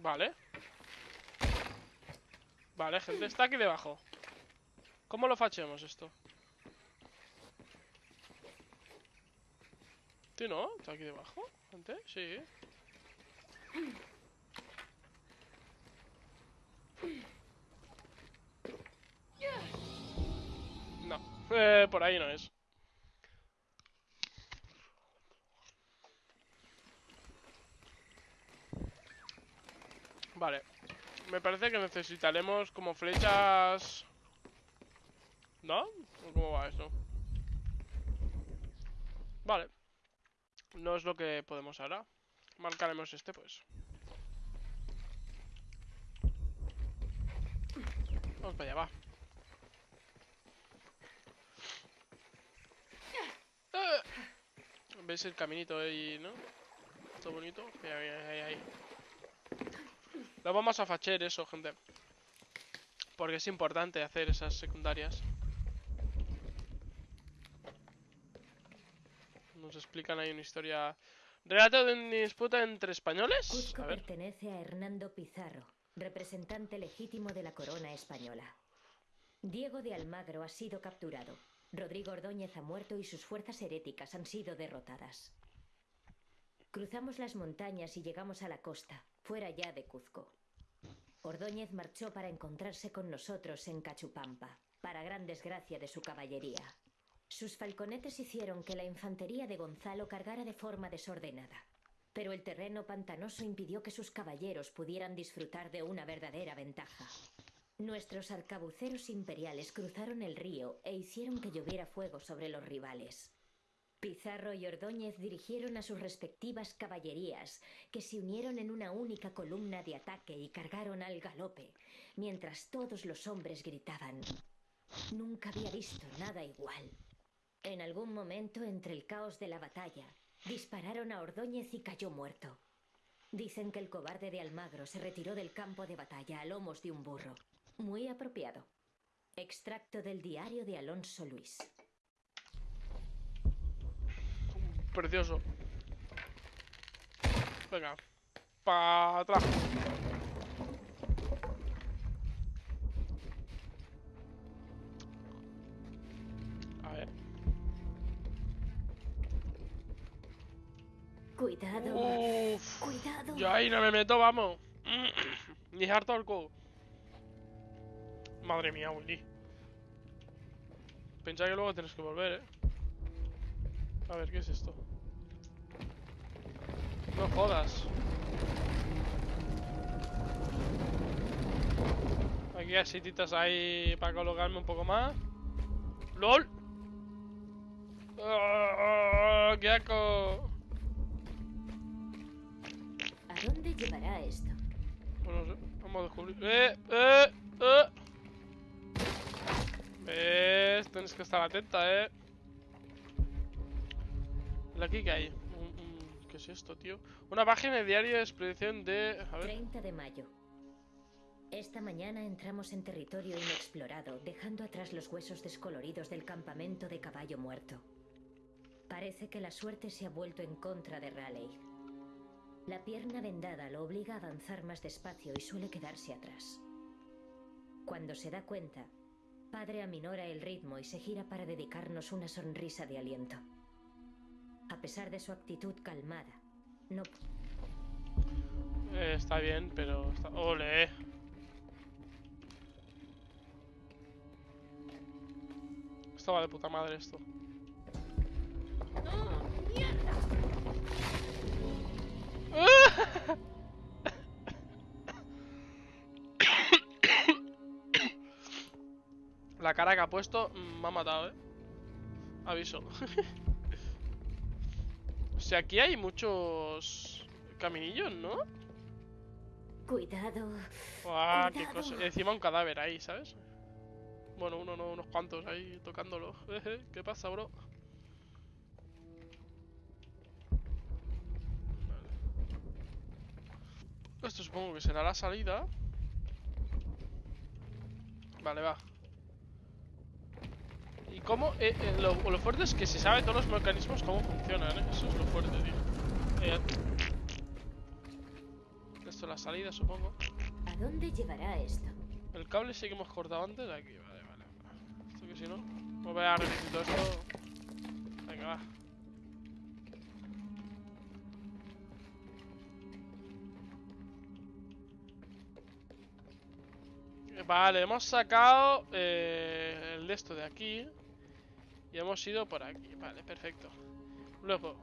Vale. Vale, gente, está aquí debajo. ¿Cómo lo fachemos esto? ¿Sí, no? ¿Está aquí debajo? Gente, sí. No, eh, por ahí no es. Vale. Me parece que necesitaremos como flechas... ¿No? ¿O cómo va eso? Vale. No es lo que podemos ahora. Marcaremos este, pues. Vamos para allá, va. ¡Eh! ¿Veis el caminito ahí, no? Todo bonito. Mira, mira, ahí, ahí. Lo vamos a facher eso, gente. Porque es importante hacer esas secundarias. Nos explican ahí una historia. Relato de una disputa entre españoles. Cuzco A ver. pertenece a Hernando Pizarro, representante legítimo de la corona española. Diego de Almagro ha sido capturado. Rodrigo Ordóñez ha muerto y sus fuerzas heréticas han sido derrotadas. Cruzamos las montañas y llegamos a la costa, fuera ya de Cuzco. Ordóñez marchó para encontrarse con nosotros en Cachupampa, para gran desgracia de su caballería. Sus falconetes hicieron que la infantería de Gonzalo cargara de forma desordenada, pero el terreno pantanoso impidió que sus caballeros pudieran disfrutar de una verdadera ventaja. Nuestros arcabuceros imperiales cruzaron el río e hicieron que lloviera fuego sobre los rivales. Pizarro y Ordóñez dirigieron a sus respectivas caballerías, que se unieron en una única columna de ataque y cargaron al galope, mientras todos los hombres gritaban. Nunca había visto nada igual. En algún momento, entre el caos de la batalla, Dispararon a Ordóñez y cayó muerto. Dicen que el cobarde de Almagro se retiró del campo de batalla a lomos de un burro. Muy apropiado. Extracto del diario de Alonso Luis. Precioso. Venga. Para atrás. A ver. Cuidado. Uf. Cuidado. Yo ahí no me meto, vamos. Ni harto el codo. Madre mía, Willy. Pensaba que luego tienes que volver, eh. A ver, ¿qué es esto? No jodas. Aquí hay sititas ahí para colocarme un poco más. ¡LOL! ¡Ah, ¡Qué asco! ¿A dónde llevará esto? Pues no sé, vamos a descubrir. ¡Eh! ¡Eh! ¡Eh! ¿Ves? Tienes que estar atenta, eh. ¿La que hay? ¿Qué es esto, tío? Una página de diario de expedición de. A ver. 30 de mayo. Esta mañana entramos en territorio inexplorado, dejando atrás los huesos descoloridos del campamento de caballo muerto. Parece que la suerte se ha vuelto en contra de Raleigh. La pierna vendada lo obliga a avanzar más despacio y suele quedarse atrás. Cuando se da cuenta, Padre aminora el ritmo y se gira para dedicarnos una sonrisa de aliento. A pesar de su actitud calmada, no Eh, está bien, pero. Está... ¡Ole! Esto va de puta madre esto. La cara que ha puesto me ha matado, eh. Aviso. sea, aquí hay muchos caminillos, ¿no? Cuidado. ¡Guau! ¡Qué cosa! Encima un cadáver ahí, ¿sabes? Bueno, uno no, unos cuantos ahí tocándolo. ¿Qué pasa, bro? Vale. Esto supongo que será la salida. Vale, va. ¿Y cómo? eh, eh, lo, lo fuerte es que se sabe todos los mecanismos cómo funcionan, ¿eh? Eso es lo fuerte, tío. Eh, esto es la salida, supongo. ¿A dónde llevará esto? El cable sí que hemos cortado antes de aquí, vale, vale. vale. Esto que si no. No voy a repetir todo esto. Venga, va. Vale, hemos sacado eh, el de esto de aquí. Y hemos ido por aquí. Vale, perfecto. Luego.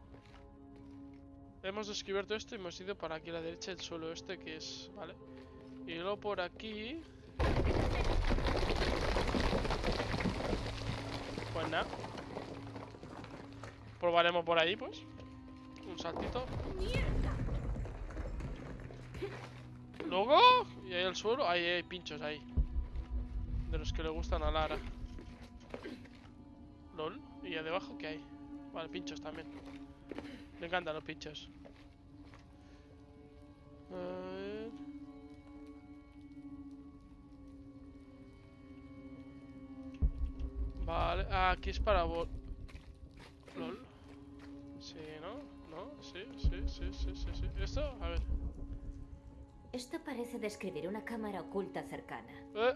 Hemos descubierto esto y hemos ido por aquí a la derecha el suelo este que es. Vale. Y luego por aquí. Pues nada. Probaremos por ahí, pues. Un saltito. Luego, y ahí el suelo, ahí hay pinchos ahí. De los que le gustan a Lara. LOL. ¿Y ahí debajo qué hay? Vale, pinchos también. Me encantan los pinchos. A ver. Vale, ah, aquí es para vol... LOL. Sí, ¿no? ¿No? Sí, sí, sí, sí, sí, sí. ¿Esto? A ver. Esto parece describir una cámara oculta cercana. Eh.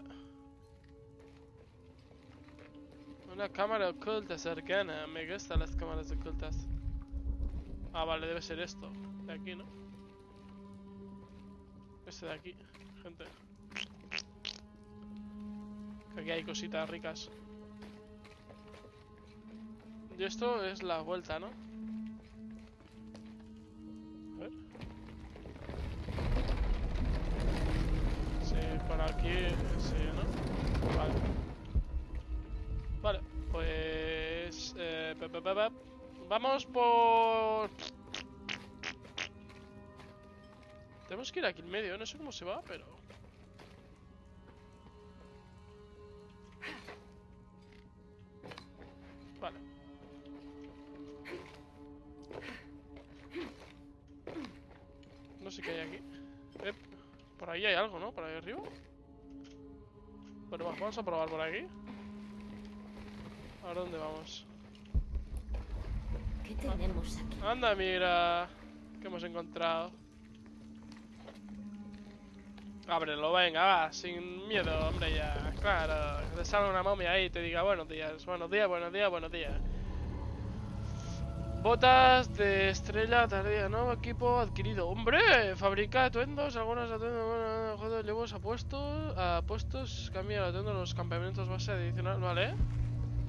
Una cámara oculta cercana. Me gustan las cámaras ocultas. Ah, vale, debe ser esto. De aquí, ¿no? Este de aquí, gente. Aquí hay cositas ricas. Y esto es la vuelta, ¿no? A ver. Sí, por aquí, Vamos por... Tenemos que ir aquí en medio, no sé cómo se va, pero... Vale. sé qué hay aquí. Eh, por ahí hay algo, ¿no? Por ahí arriba. Bueno, va, vamos a probar por aquí. ¿A dónde vamos? ¿Qué tenemos aquí? Anda, mira. ¿Qué hemos encontrado? Ábrelo, venga, va, sin miedo, hombre, ya. Claro, que te salga una momia ahí y te diga buenos días, buenos días, buenos días, buenos días. Botas de estrella tardía, nuevo equipo adquirido. ¡Hombre! Fabrica atuendos, algunos atuendos, bueno, llevos apuestos, apuestos, cambia el atuendo en los campamentos base adicional, ¿vale?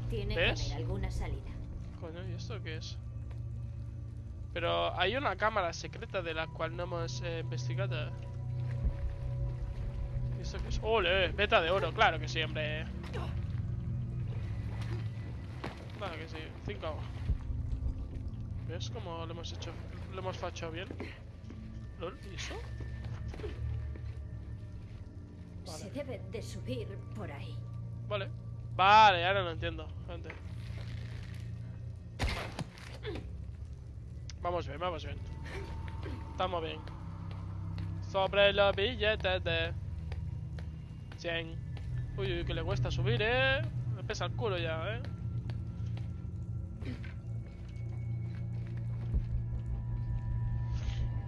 Tiene ¿Ves? que haber alguna salida. Coño, ¿y esto qué es? Pero hay una cámara secreta de la cual no hemos eh, investigado. ¿Y esto qué es? ¡Ole! Beta de oro, claro que sí, hombre. Claro que sí, 5. ¿Ves cómo lo hemos hecho? Lo hemos fachado bien. ¿Lol? ¿Y eso? Vale. Se debe de subir por ahí. Vale. Vale, ahora lo entiendo, gente. Vale. Vamos bien, vamos bien. Estamos bien. Sobre los billetes de 100. Uy, uy, que le cuesta subir, eh. Me pesa el culo ya, eh.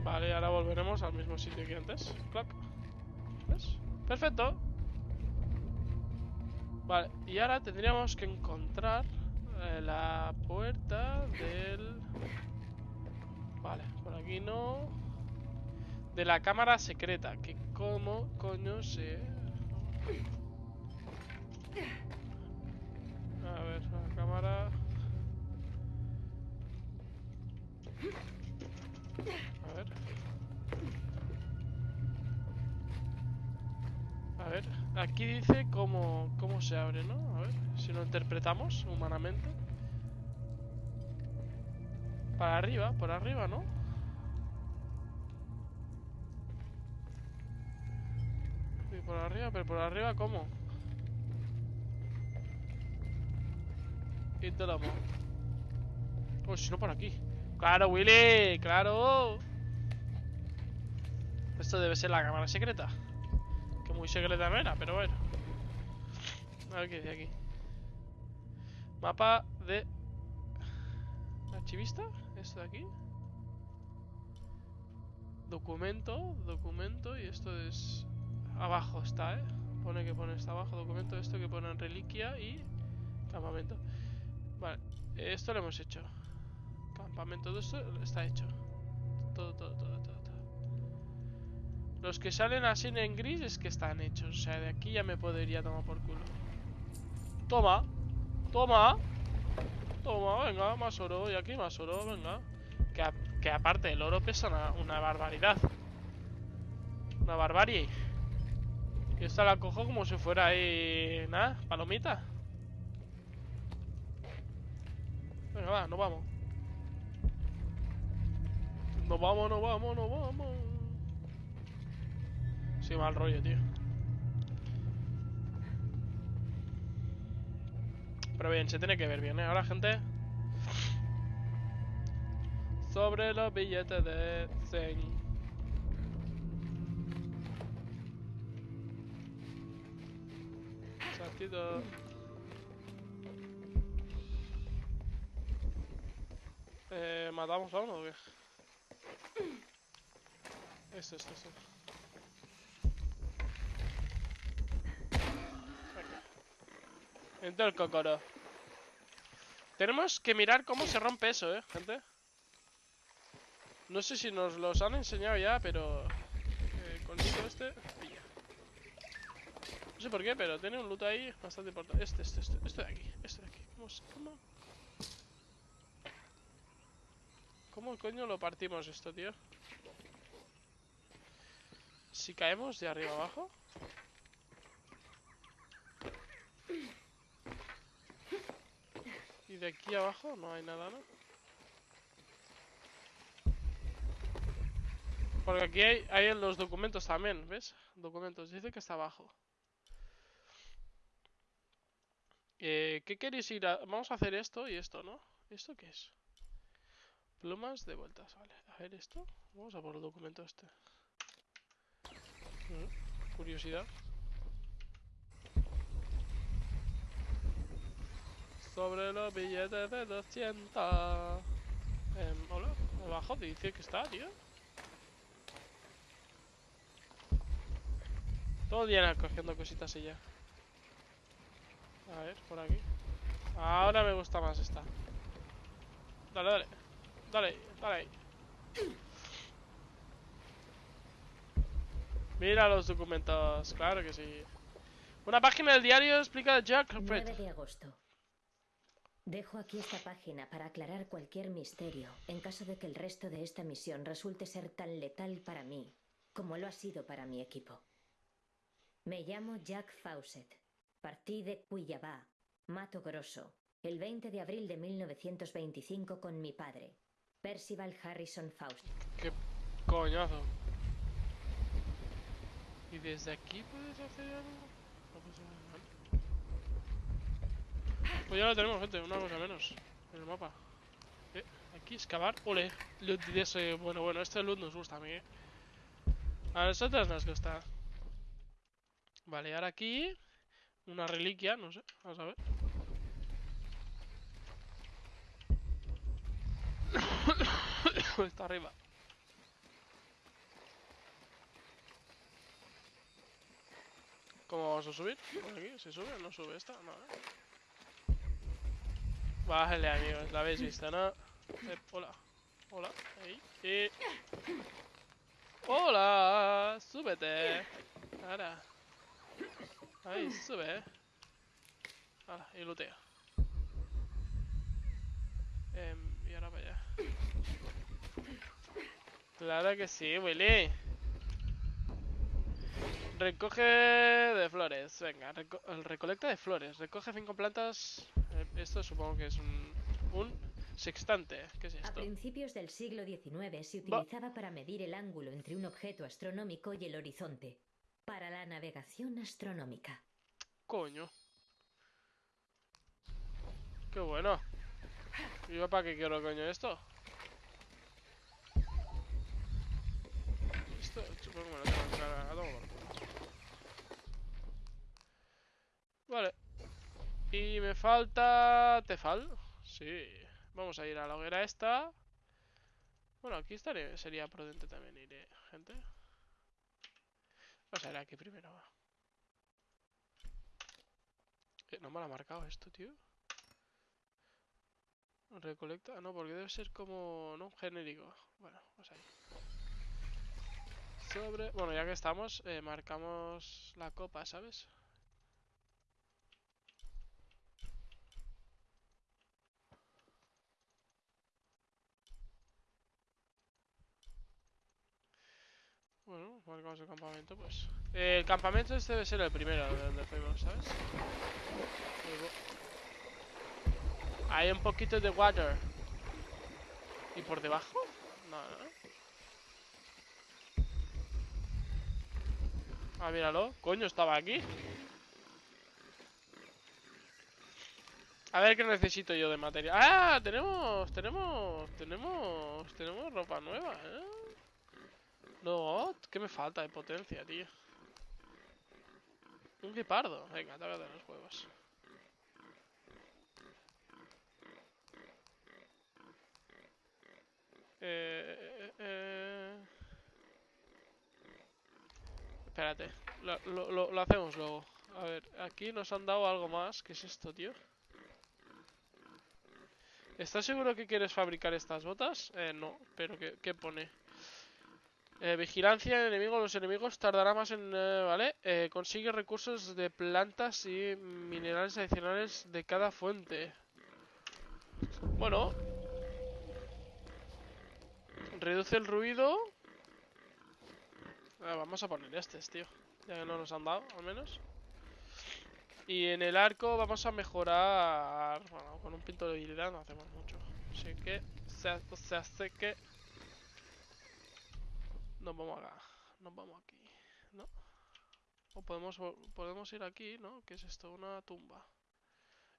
Vale, ahora volveremos al mismo sitio que antes. Clac. ¿Ves? Perfecto. Vale, y ahora tendríamos que encontrar eh, la puerta del... Vale, por aquí no... De la cámara secreta, que como coño se... A ver, la cámara... A ver... A ver, aquí dice cómo, cómo se abre, ¿no? A ver, si lo interpretamos humanamente. Para arriba, por arriba, ¿no? Sí, por arriba, pero por arriba, ¿cómo? Y te la Oh, si no por aquí. ¡Claro, Willy! ¡Claro! Esto debe ser la cámara secreta. Que muy secreta no era, pero bueno. A ver qué dice aquí. Mapa de... ¿Archivista? ¿Esto de aquí? Documento, documento, y esto es... Abajo está, ¿eh? Pone que pone está abajo, documento, esto que pone en reliquia y... Campamento. Vale, esto lo hemos hecho. Campamento, todo esto está hecho. Todo, todo, todo, todo, todo. Los que salen así en gris es que están hechos. O sea, de aquí ya me podría tomar por culo. Toma. Toma. Toma, venga, más oro. Y aquí más oro, venga. Que, que aparte el oro pesa una, una barbaridad. Una barbarie. Y esta la cojo como si fuera ahí... Nada, palomita. Venga, va, nos vamos. Nos vamos, nos vamos, nos vamos. Sí, mal rollo, tío. Pero bien, se tiene que ver bien, ¿eh? Ahora, gente. Sobre los billetes de 100. Saltito. Eh, ¿Matamos a uno o qué? Esto, esto, esto. Entra el cocoro. Tenemos que mirar cómo se rompe eso, eh, gente. No sé si nos los han enseñado ya, pero... Eh, con este... No sé por qué, pero tiene un loot ahí bastante importante. Este, este, este, este de aquí, este de aquí. ¿Cómo, se- cómo? ¿Cómo coño lo partimos esto, tío? Si caemos de arriba abajo... Y de aquí abajo no hay nada, ¿no? Porque aquí hay, hay en los documentos también, ¿ves? Documentos, dice que está abajo. Eh, ¿Qué queréis ir a...? Vamos a hacer esto y esto, ¿no? ¿Esto qué es? Plumas de vueltas, vale. A ver esto. Vamos a por el documento este. Mm, Curiosidad. Sobre los billetes de 200. Em, hola, abajo dice que está, tío. Todo el día cogiendo cositas y ya. A ver, por aquí. Ahora me gusta más esta. Dale, dale. Dale, dale. Mira los documentos, claro que sí. Una página del diario explica Jack 9 Fred. de agosto. Dejo aquí esta página para aclarar cualquier misterio en caso de que el resto de esta misión resulte ser tan letal para mí como lo ha sido para mi equipo. Me llamo Jack Fawcett. Partí de Cuyabá, Mato Grosso, el 20 de abril de 1925 con mi padre, Percival Harrison Fawcett. Qué coñazo. ¿Y desde aquí puedes hacer algo? No puedes hacer nada. Pues ya lo tenemos, gente, una cosa menos en el mapa. Eh, aquí excavar, ole, loot de ese, bueno, bueno, este loot nos gusta a mí, eh. A nosotros nos gusta. Vale, ahora aquí, una reliquia, no sé, vamos a ver. Está arriba. ¿Cómo vamos a subir? ¿Por aquí? ¿Se sube no sube esta? No, ¿eh? Vale, amigos, la habéis visto, ¿no? Eh, hola. Hola. Ahí. Y... Hola. Súbete. Ahora. Ahí, sube. Ahora, y lootea. Em, y ahora para allá. Claro que sí, Willy. Recoge de flores, venga, reco- recolecta de flores. Recoge cinco plantas. Eh, esto supongo que es un, un sextante. ¿Qué es A esto? principios del siglo XIX se Va- utilizaba para medir el ángulo entre un objeto astronómico y el horizonte, para la navegación astronómica. Coño. Qué bueno. ¿Y yo para qué quiero coño esto? Esto supongo que lo tengo que a. Vale. Y me falta... Tefal. Sí. Vamos a ir a la hoguera esta. Bueno, aquí estaré. Sería prudente también ir, eh, gente. Vamos a ir aquí primero. Eh, no me lo ha marcado esto, tío. Recolecta. No, porque debe ser como. No, genérico. Bueno, pues ahí. Sobre. Bueno, ya que estamos, eh, marcamos la copa, ¿sabes? Bueno, marcamos el campamento, pues. El campamento este debe ser el primero de donde fuimos, ¿sabes? Hay un poquito de water. ¿Y por debajo? No, no. Ah, míralo. Coño, estaba aquí. A ver qué necesito yo de material. ¡Ah! Tenemos, tenemos, tenemos, tenemos ropa nueva, ¿eh? No, ¿qué me falta de potencia, tío? Un guepardo. Venga, tócate los huevos. Eh, eh, eh. Espérate, lo, lo- lo- lo hacemos luego. A ver, aquí nos han dado algo más. ¿Qué es esto, tío? ¿Estás seguro que quieres fabricar estas botas? Eh, no, pero ¿qué, qué pone? Eh, vigilancia en enemigo. Los enemigos tardará más en... eh, ¿Vale? Eh, consigue recursos de plantas y minerales adicionales de cada fuente. Bueno. Reduce el ruido. Ah, vamos a poner estos, tío. Ya que no nos han dado, al menos. Y en el arco vamos a mejorar... Bueno, con un pinto de habilidad no hacemos mucho. Así que... Se, se hace que... Nos vamos acá. Nos vamos aquí. ¿No? O podemos, podemos ir aquí, ¿no? ¿Qué es esto? Una tumba.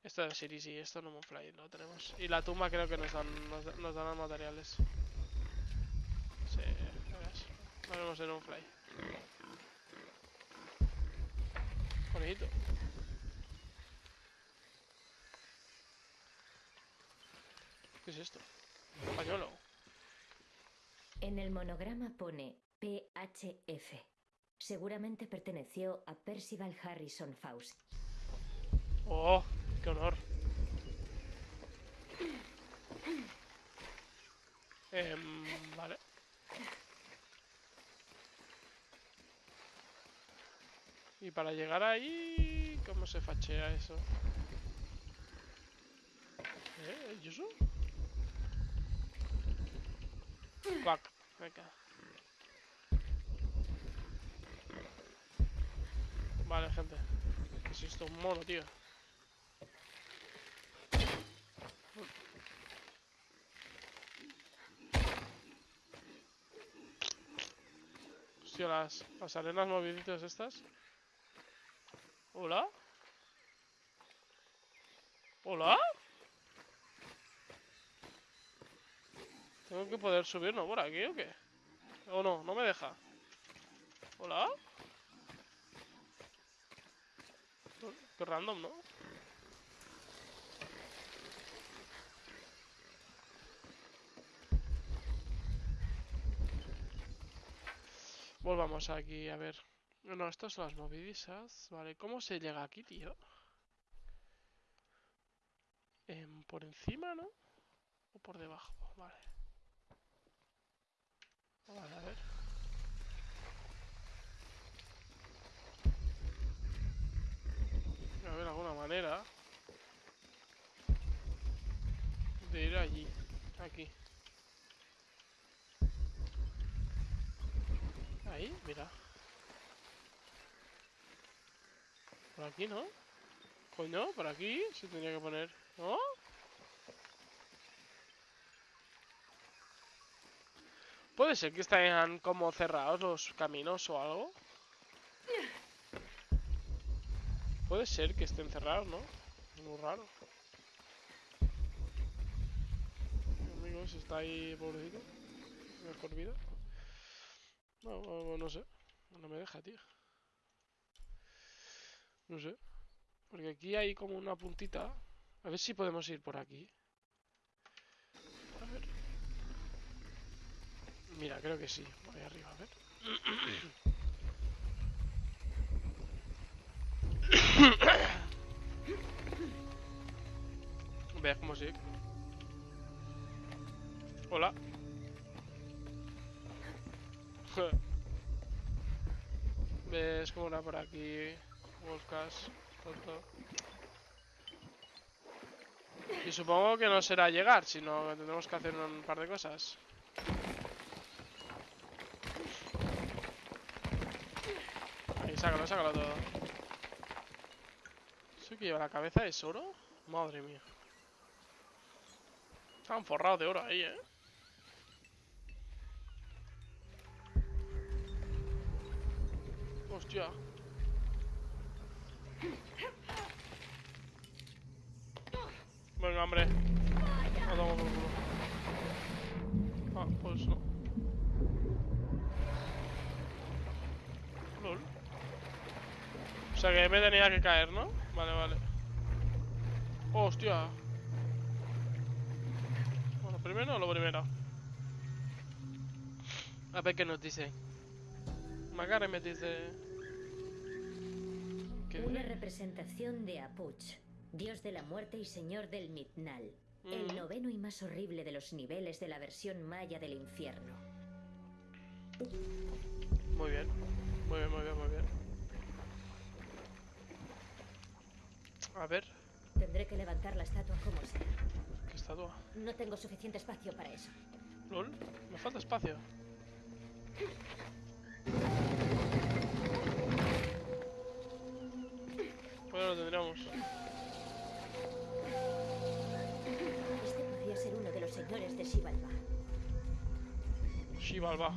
Esto debe ser easy, esto no fly, lo tenemos. Y la tumba creo que nos dan, nos, nos dan materiales. Sí, ves. Lo haremos en un fly. Bonito. ¿Qué es esto? Pañuelo. En el monograma pone PHF. Seguramente perteneció a Percival Harrison Fawcett. ¡Oh! ¡Qué honor! Em, vale. Y para llegar ahí... ¿Cómo se fachea eso? ¿Eh? ¿Y eso? Venga. Vale, gente. ¿Qué es esto? Un mono, tío. Hostia, las, las arenas moviditas estas. ¿Hola? ¿Hola? ¿Tengo que poder subir, no, por aquí o qué? ¿O no? ¿No me deja? ¿Hola? Qué random, ¿no? Volvamos aquí, a ver. No, estas son las movidizas. Vale, ¿cómo se llega aquí, tío? Em, por encima, ¿no? O por debajo, vale. Vale, a ver. A ver, alguna manera de ir allí, aquí. Ahí, mira. Por aquí, ¿no? Coño, por aquí se tendría que poner, ¿no? Puede ser que estén como cerrados los caminos o algo. Puede ser que estén cerrados, ¿no? Muy raro. Mi amigo se está ahí, pobrecito. Mejor vida. No, no, no sé. No me deja, tío. No sé. Porque aquí hay como una puntita. A ver si podemos ir por aquí. A ver. Mira, creo que sí. Voy arriba, a ver. Veamos sí. Hola. ¿Ves cómo era por aquí? Wolfcast, tonto. Y supongo que no será llegar, sino que tendremos que hacer un par de cosas. Sácalo, sácalo todo. ¿Eso que lleva la cabeza es oro? Madre mía. Están forrados de oro ahí, ¿eh? Hostia. Venga, hombre. No tomo por culo. Ah, pues no. Lol. O sea que me tenía que caer, ¿no? Vale, vale. Hostia. Bueno, primero lo primero. A ver qué nos dice. Magare me dice... ¿Qué Una representación de Apuch, dios de la muerte y señor del Midnal, el Mm. noveno y más horrible de los niveles de la versión maya del infierno. Muy bien. Muy bien, muy bien, muy bien. A ver, Tendré que levantar la estatua como sea. ¿qué estatua? No tengo suficiente espacio para eso. LOL, me falta espacio. Pues lo tendríamos. Este podría ser uno de los señores de Shivalba. Shivalba.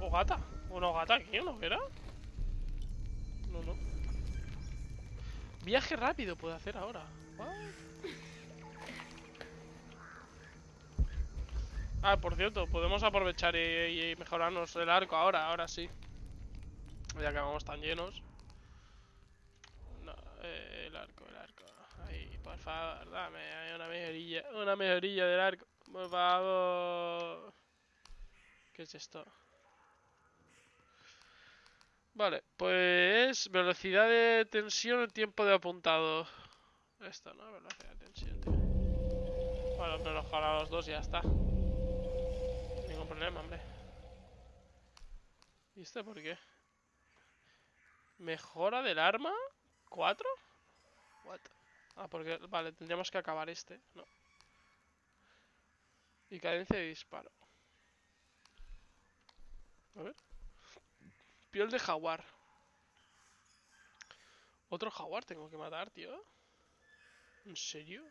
¿O gata? ¿O no gata aquí no era? No, no. Viaje rápido puedo hacer ahora. Ah, por cierto, podemos aprovechar y, mejorarnos el arco ahora, ahora sí. Ya que vamos tan llenos. No, eh, el arco, el arco. Ahí, por favor, dame una mejorilla, una mejorilla del arco. Por favor. ¿Qué es esto? Vale, pues velocidad de tensión, tiempo de apuntado. Esto, ¿no? Velocidad de tensión, tío. Bueno, pero ojalá los dos ya está. Ningún problema, hombre. ¿Y este por qué? ¿Mejora del arma? ¿Cuatro? What? Ah, porque... Vale, tendríamos que acabar este, ¿no? Y cadencia de disparo. A ver. Piel de jaguar. Otro jaguar tengo que matar, tío. ¿En serio?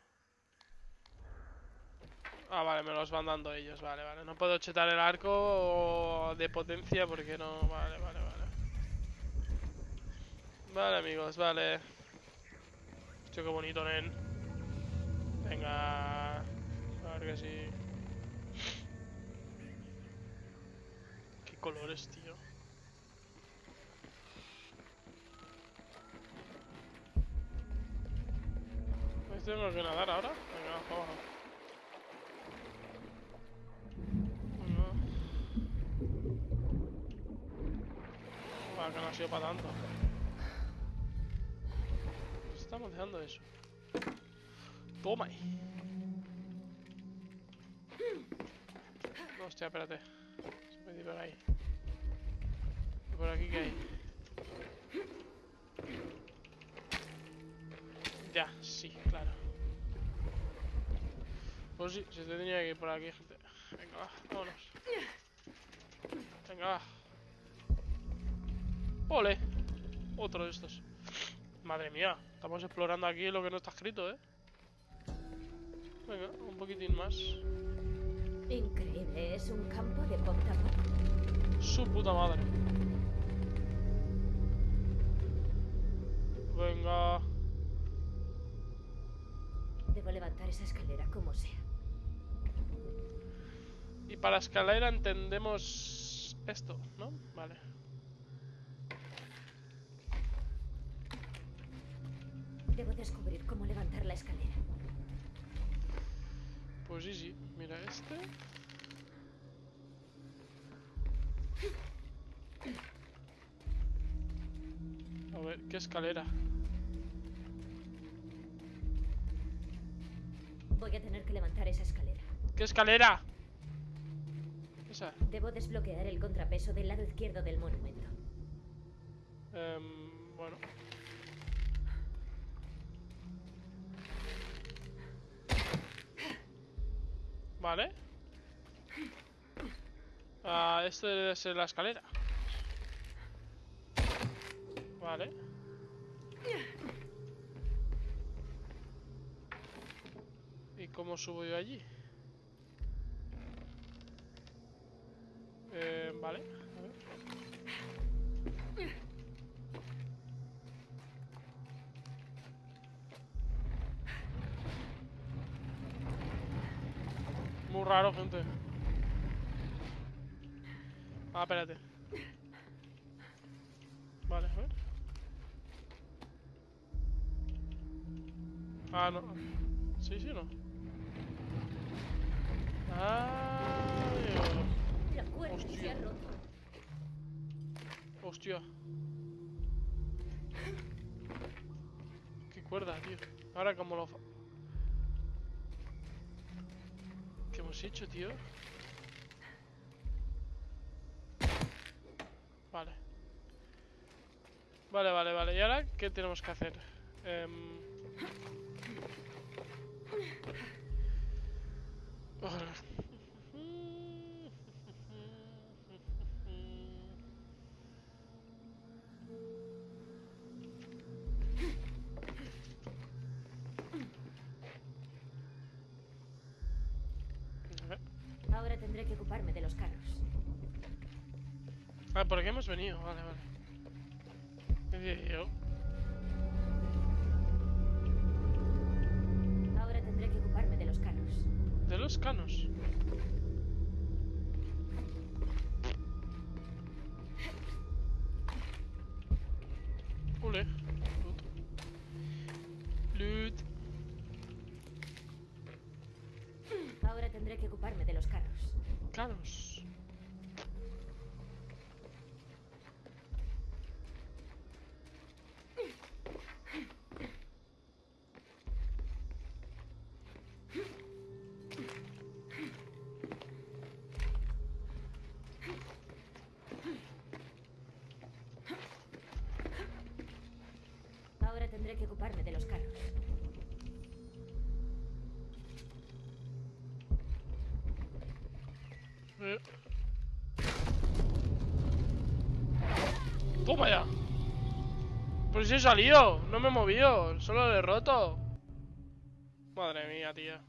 Ah, vale, me los van dando ellos, vale, vale. No puedo chetar el arco de potencia porque no... Vale, vale, vale. Vale, amigos, vale. Hostia, qué bonito, nen. Venga. A ver que sí. Qué colores, tío. Tengo que nadar ahora? Venga, para abajo. Venga. Que no ha sido para tanto. Nos estamos dejando eso. Toma ahí. No, hostia, espérate. Se me por ahí. ¿Y por aquí qué hay? Sí, claro. Pues sí, se tenía que ir por aquí, gente. Venga, va, vámonos. Venga, va. ¡Ole! Otro de estos. Madre mía, estamos explorando aquí lo que no está escrito, ¿eh? Venga, un poquitín más. Increíble, es un campo de punta a punta. Su puta madre. Venga. Debo levantar esa escalera como sea. Y para escalera entendemos esto, ¿no? Vale. Debo descubrir cómo levantar la escalera. Pues sí, sí. Mira este. A ver, ¿qué escalera? Voy a tener que levantar esa escalera. ¿Qué escalera? Esa. Debo desbloquear el contrapeso del lado izquierdo del monumento. Em, bueno. Vale. Ah, esto debe ser la escalera. Vale. Cómo subo yo allí? Eh, vale. Muy raro, gente. Ah, espérate. Vale, a. Ah, no. Sí, sí, no. Se Hostia. Hostia. Qué cuerda, tío. Ahora como lo... ¿Qué hemos hecho, tío? Vale. Vale, vale, vale. ¿Y ahora qué tenemos que hacer? Em, A ver. Ahora tendré que ocuparme de los carros. Ah, ¿por qué hemos venido? Vale, vale. ¿Qué decía yo? Los canos. ¡Toma ya! Pues si he salido, no me he movido, solo le he roto. Madre mía, tía.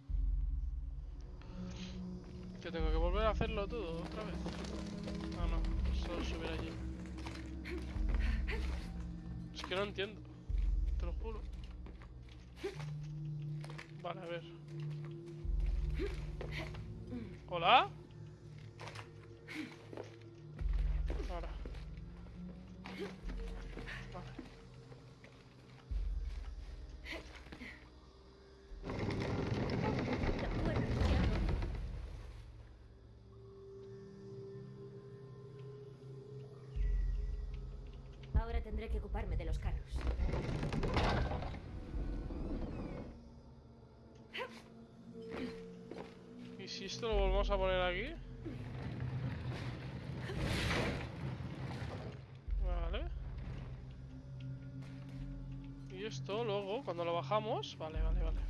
Que tengo que volver a hacerlo todo otra vez. Ah, no, solo subir allí. Es que no entiendo, te lo juro. Vale, a ver. ¿Hola? Luego, cuando lo bajamos... Vale, vale, vale.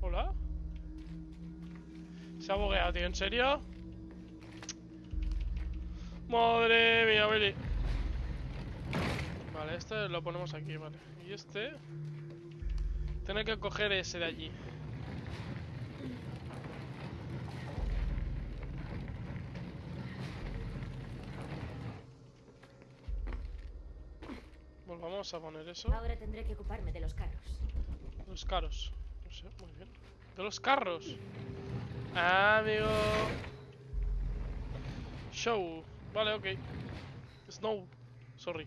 ¿Hola? Se ha bugueado, tío, ¿en serio? Madre mía, Willy. Vale, este lo ponemos aquí, vale. Y este... Tener que coger ese de allí. A poner eso. Ahora tendré que ocuparme de los carros. Los carros. No sé, muy bien. De los carros. Ah, amigo. Show. Vale, ok. Snow. Sorry.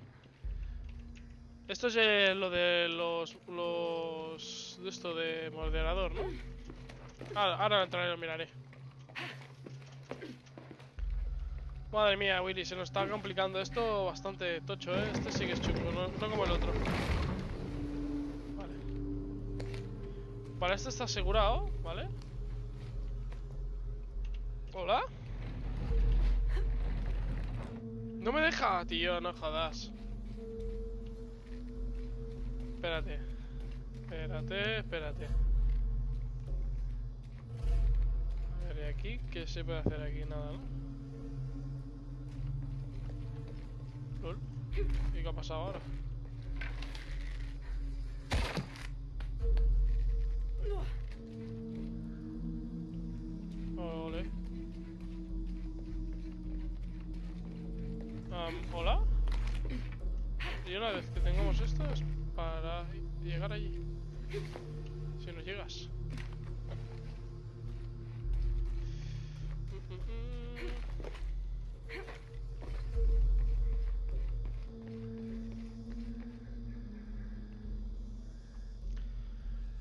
Esto es eh, lo de los... Los... De esto de moderador, ¿no? Ahora, ahora entraré y lo miraré. Madre mía, Willy, se nos está complicando esto bastante tocho, ¿eh? Este sí que es chungo, no, como el otro. Vale. Vale, este está asegurado, ¿vale? ¿Hola? No me deja, tío, no jodas. Espérate. Espérate, espérate. A ver, ¿y aquí? ¿Qué se puede hacer aquí? Nada, ¿no? Lol. ¿Y qué ha pasado ahora? Ole. ¿Hola? Y una vez que tengamos esto es para llegar allí. Si no llegas.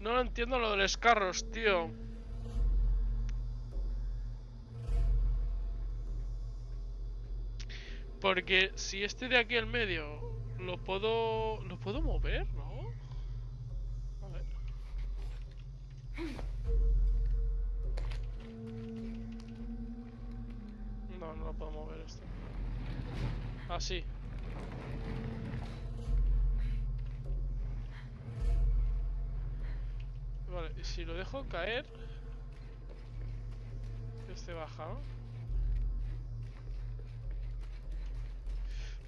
No lo entiendo lo de los carros, tío. Porque si este de aquí al medio lo puedo... ¿Lo puedo mover?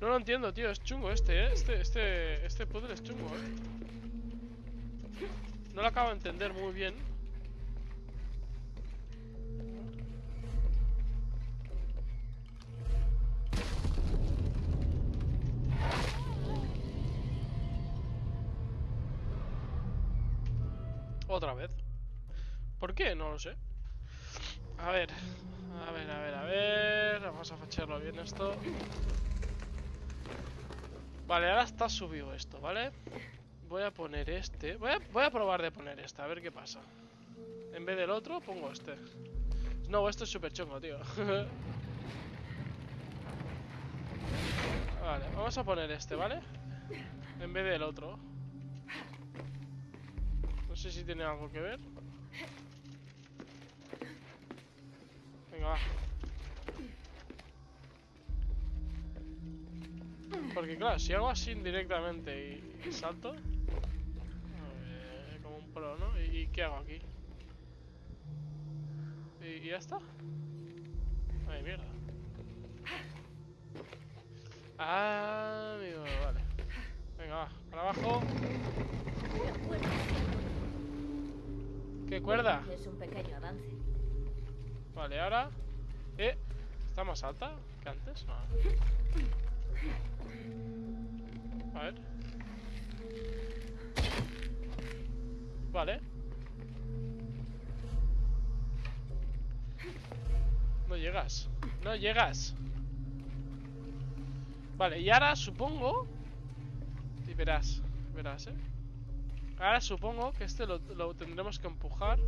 No lo entiendo, tío. Es chungo este, ¿eh? Este, este, este puzzle es chungo, ¿eh? No lo acabo de entender muy bien. Otra vez. ¿Por qué? No lo sé. A ver, a ver, a ver, a ver. Vamos a facharlo bien esto. Vale, ahora está subido esto, ¿vale? Voy a poner este. Voy a, probar de poner este, a ver qué pasa. En vez del otro, pongo este. No, esto es súper chungo, tío. vale, vamos a poner este, ¿vale? En vez del otro. No sé si tiene algo que ver. Venga, va. Porque claro, si hago así indirectamente y, salto... como un pro, ¿no? ¿Y, y qué hago aquí? ¿Y, y ya está? Ay, mierda. Ah, amigo, vale. Venga, va, para abajo. ¿Qué cuerda? Es un pequeño avance. Vale, ahora... Eh, ¿está más alta que antes? No. A ver. Vale. No llegas. No llegas. Vale, y ahora supongo... Y verás, verás, eh. Ahora supongo que este lo, lo tendremos que empujar.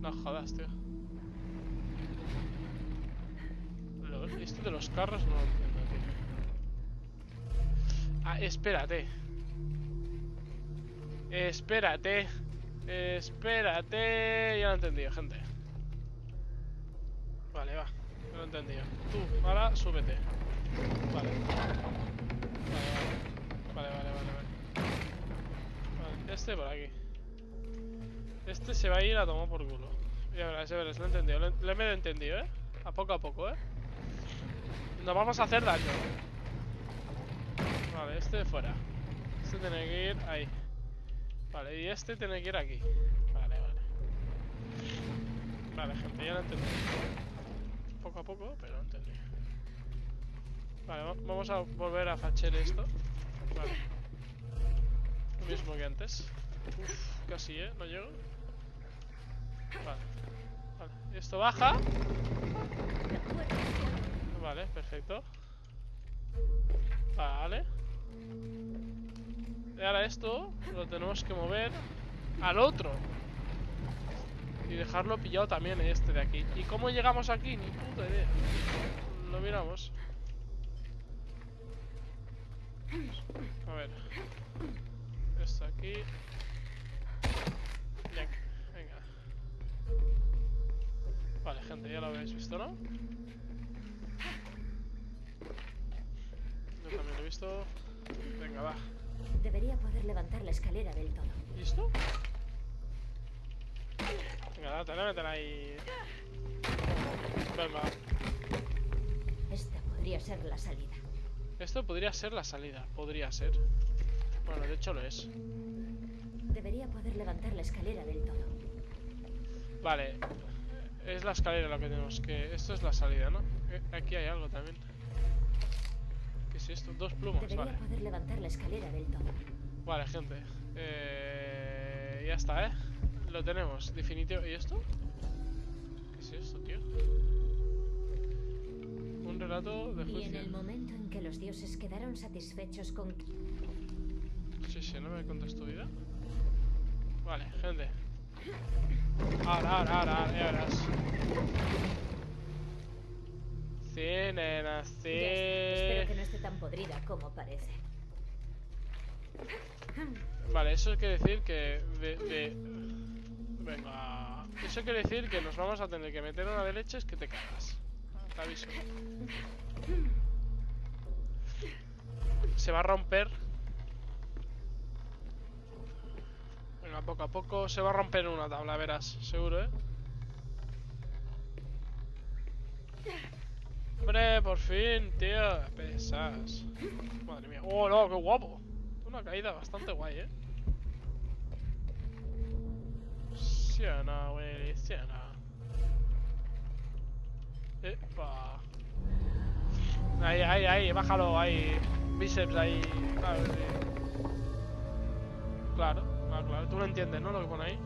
No. Jodas, tío. Esto de los carros no lo entiendo, tío. Ah, espérate. Espérate. Espérate. Ya lo he entendido, gente. Vale, va. Ya lo he entendido. Tú, ahora súbete. Vale, vale. Vale, vale, vale, vale. Vale, este por aquí. Este se va a ir a tomar por culo. Ya verás, ya verás, lo he entendido. Lo he, medio entendido, ¿eh? A poco a poco, ¿eh? Nos vamos a hacer daño. Vale, este fuera. Este tiene que ir ahí. Vale, y este tiene que ir aquí. Vale, vale. Vale, gente, ya lo he entendido. Poco a poco, pero lo he entendido. Vale, va- vamos a volver a facher esto. Vale. Lo mismo que antes. Uf, casi, ¿eh? No llego. Vale. Esto baja. Vale, perfecto. Vale. Y ahora esto lo tenemos que mover al otro. Y dejarlo pillado también este de aquí. ¿Y cómo llegamos aquí? Ni puta idea. Lo miramos. A ver. Esto aquí. Vale, gente, ya lo habéis visto, ¿no? Yo también lo he visto. Venga, va. Debería poder levantar la escalera del todo. ¿Listo? Venga, dátela, métela ahí. Venga. Esta podría ser la salida. Esto podría ser la salida. Podría ser. Bueno, de hecho lo es. Debería poder levantar la escalera del todo. Vale. Es la escalera lo que tenemos que... Esto es la salida, ¿no? Eh, Aquí hay algo también. ¿Qué es esto? Dos plumas, Debería vale. poder levantar la escalera del todo. Vale, gente. Eh, ya está, ¿eh? Lo tenemos, definitivo. ¿Y esto? ¿Qué es esto, tío? Un relato de Y en juicio. el momento en que los dioses quedaron satisfechos con... Sí, sí, no me contas tu vida. Vale, gente. Ahora, ahora, ahora, ahora, ya verás. Sí, nena, sí. Espero que no esté tan podrida como parece. Vale, eso quiere decir que de, de... Venga... Eso quiere decir que nos vamos a tener que meter una de leches que te cagas. Te aviso. Se va a romper. Venga, poco a poco se va a romper una tabla, verás, seguro, ¿eh? Hombre, por fin, tío. Pesas. Madre mía. Oh, no, qué guapo. Una caída bastante guay, ¿eh? Sí o no. Epa. Ahí, ahí, ahí, bájalo, ahí. Bíceps ahí. Claro, ah, claro. Tú lo entiendes, ¿no? Lo que pone ahí.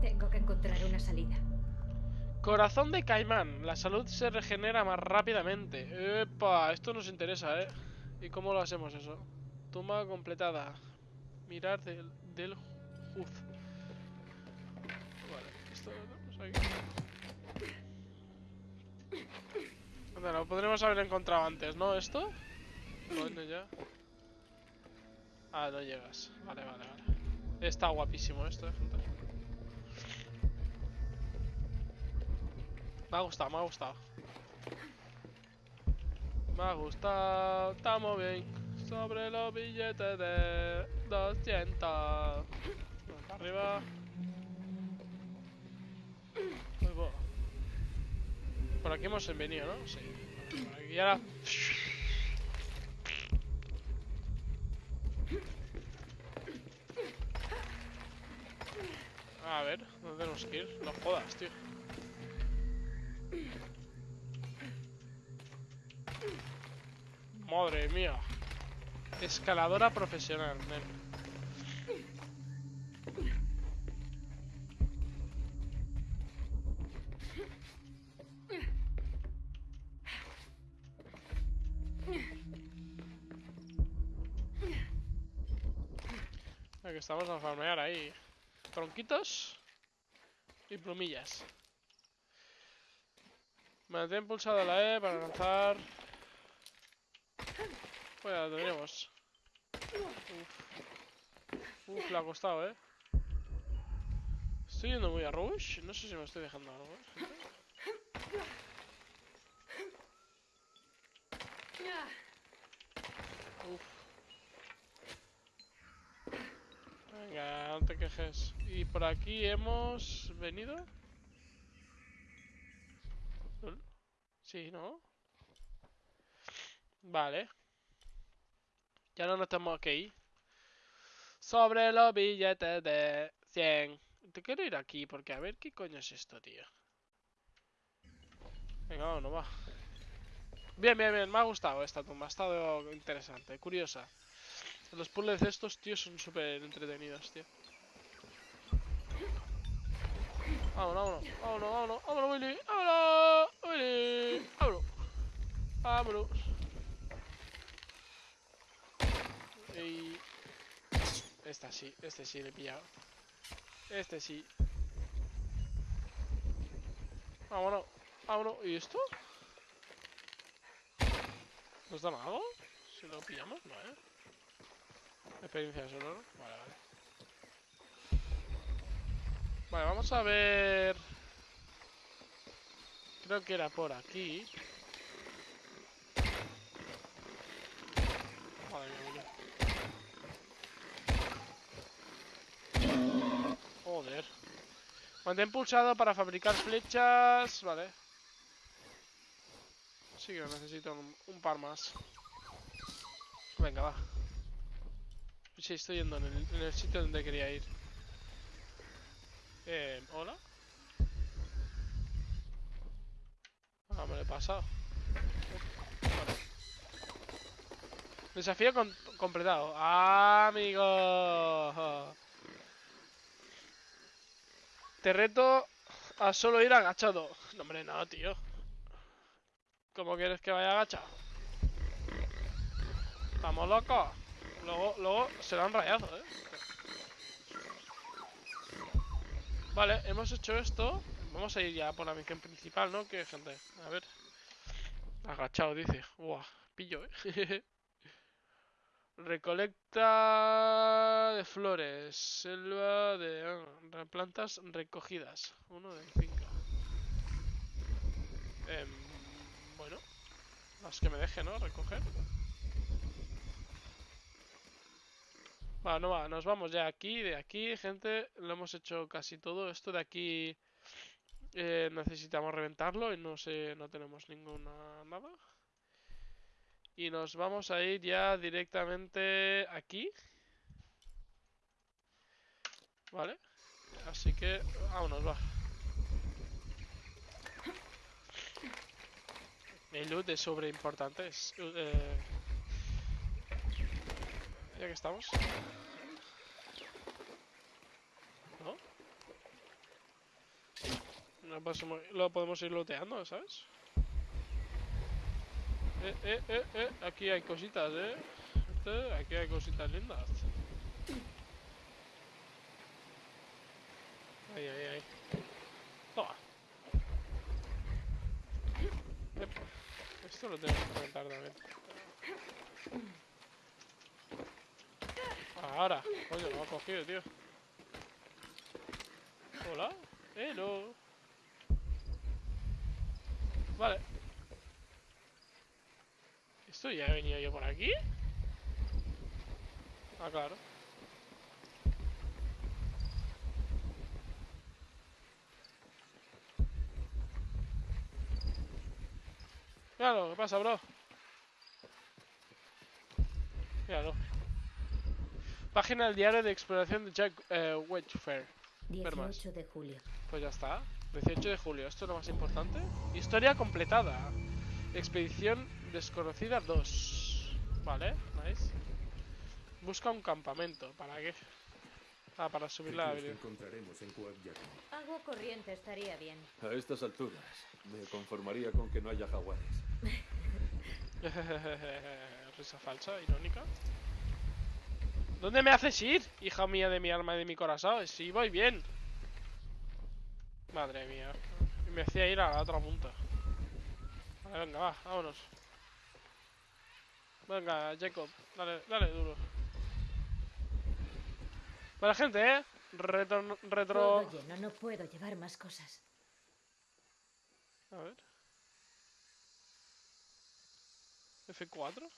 Tengo que encontrar una salida. Corazón de caimán. La salud se regenera más rápidamente. Epa, esto nos interesa, ¿eh? ¿Y cómo lo hacemos eso? Toma completada. Mirar del, del Juz. Vale, esto lo aquí. Anda, lo podremos haber encontrado antes, ¿no? ¿Esto? Coño, ya. Ah, no llegas. Vale, vale, vale. Está guapísimo esto, eh. Me ha gustado, me ha gustado. Me ha gustado. Estamos bien. Sobre los billetes de 200. Para arriba. Ahí va. Por aquí hemos venido, ¿no? Sí. Por ahora. A ver, ¿dónde tenemos que ir? No jodas, tío. Madre mía. Escaladora profesional. Aquí estamos a farmear ahí. Tronquitos y plumillas. Mantén pulsado la E para lanzar. Pues ya lo tenemos. Uf. Uf, le ha costado, eh. Estoy yendo muy a rush. No sé si me estoy dejando algo, eh. Uf. Venga, no te quejes. Y por aquí hemos venido. Sí, ¿no? Vale. Ya no nos tenemos que ir. Sobre los billetes de 100. Te quiero ir aquí porque a ver qué coño es esto, tío. Venga, vámonos, va. Bien, bien, bien. Me ha gustado esta tumba. Ha estado interesante, curiosa. Los puzzles de estos, tío, son súper entretenidos, tío. Vámonos, vámonos, vámonos, vámonos, vámonos, Willy, vámonos, Willy, vámonos, vámonos. Y... Esta sí, este sí le he pillado. Este sí. Vámonos, vámonos. ¿Y esto? ¿Nos dan algo? Si lo pillamos, no, eh. Experiencia solo, ¿no? Vale, vale. Vale, vamos a ver... Creo que era por aquí. Madre mía. Joder. Mantén pulsado para fabricar flechas. Vale. Sí que necesito un, un par más. Venga, va. Sí, estoy yendo en el sitio donde quería ir. Eh, ¿Hola? Ah, me lo he pasado. Desafío completado. ¡Amigo! Te reto a solo ir agachado. No, hombre, no, tío. ¿Cómo quieres que vaya agachado? ¿Estamos locos? Luego, luego serán rayazos, ¿eh? Vale, hemos hecho esto. Vamos a ir ya por la misión principal, ¿no? Que gente, a ver. Agachado, dice. Buah, pillo, ¿eh? Recolecta de flores. Selva de ah, plantas recogidas. Uno de cinco. Em, bueno. Las que me deje, ¿no? Recoger. Va, no va, nos vamos ya aquí, de aquí, gente, lo hemos hecho casi todo. Esto de aquí eh, necesitamos reventarlo y no sé, no tenemos ninguna nada. Y nos vamos a ir ya directamente aquí. Vale, así que vámonos, va. El loot es sobre importante, es, eh, ya que estamos. ¿No? Lo podemos ir looteando, ¿sabes? Eh, eh, eh, eh. Aquí hay cositas, ¿eh? Este, aquí hay cositas lindas. Ahí, ahí, ahí. Toma. Esto lo tengo que comentar también. Ahora. Coño, lo ha cogido, tío. Hola. Hello. Vale. ¿Esto ya he venido yo por aquí? Ah, claro. Claro, ¿qué pasa, bro? Míralo. Página del diario de exploración de Jack eh, Wedgefair. Ver más. 18 de julio. Pues ya está. 18 de julio, esto es lo más importante. Historia completada. Expedición desconocida 2. Vale, nice. Busca un campamento. ¿Para qué? Ah, para subir la habilidad. encontraremos en. Agua corriente estaría bien. A estas alturas, me conformaría con que no haya jaguares. Risa falsa, irónica. ¿Dónde me haces ir, hija mía de mi alma y de mi corazón? Si voy bien. Madre mía. Y Me hacía ir a la otra punta. Vale, venga, va, vámonos. Venga, Jacob, dale, dale duro. Buena gente, ¿eh? Retro... retro... Lleno, no puedo llevar más cosas. A ver. F4.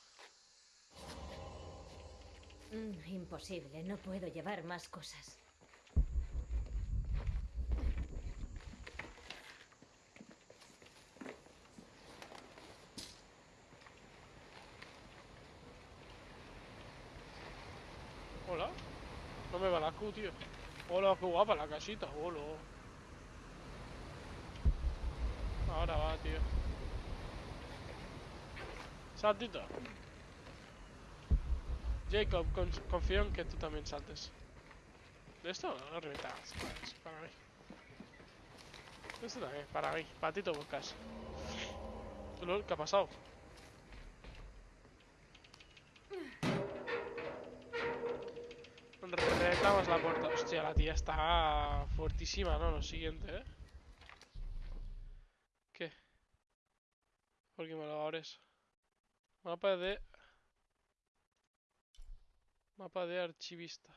Mm, imposible, no puedo llevar más cosas. Hola. No me va la Q, tío. Hola, qué guapa la casita. Hola. Ahora va, tío. Saltito. Jacob, con- confío en que tú también saltes. ¿De esto? No, reventas. Para mí. Esto también, para mí. Patito Buscas. Lol, ¿qué ha pasado? Reclamas la puerta. Hostia, la tía está fuertísima, ¿no? Lo siguiente, ¿eh? ¿Qué? ¿Por qué me lo abres? Mapa de... Mapa de archivista.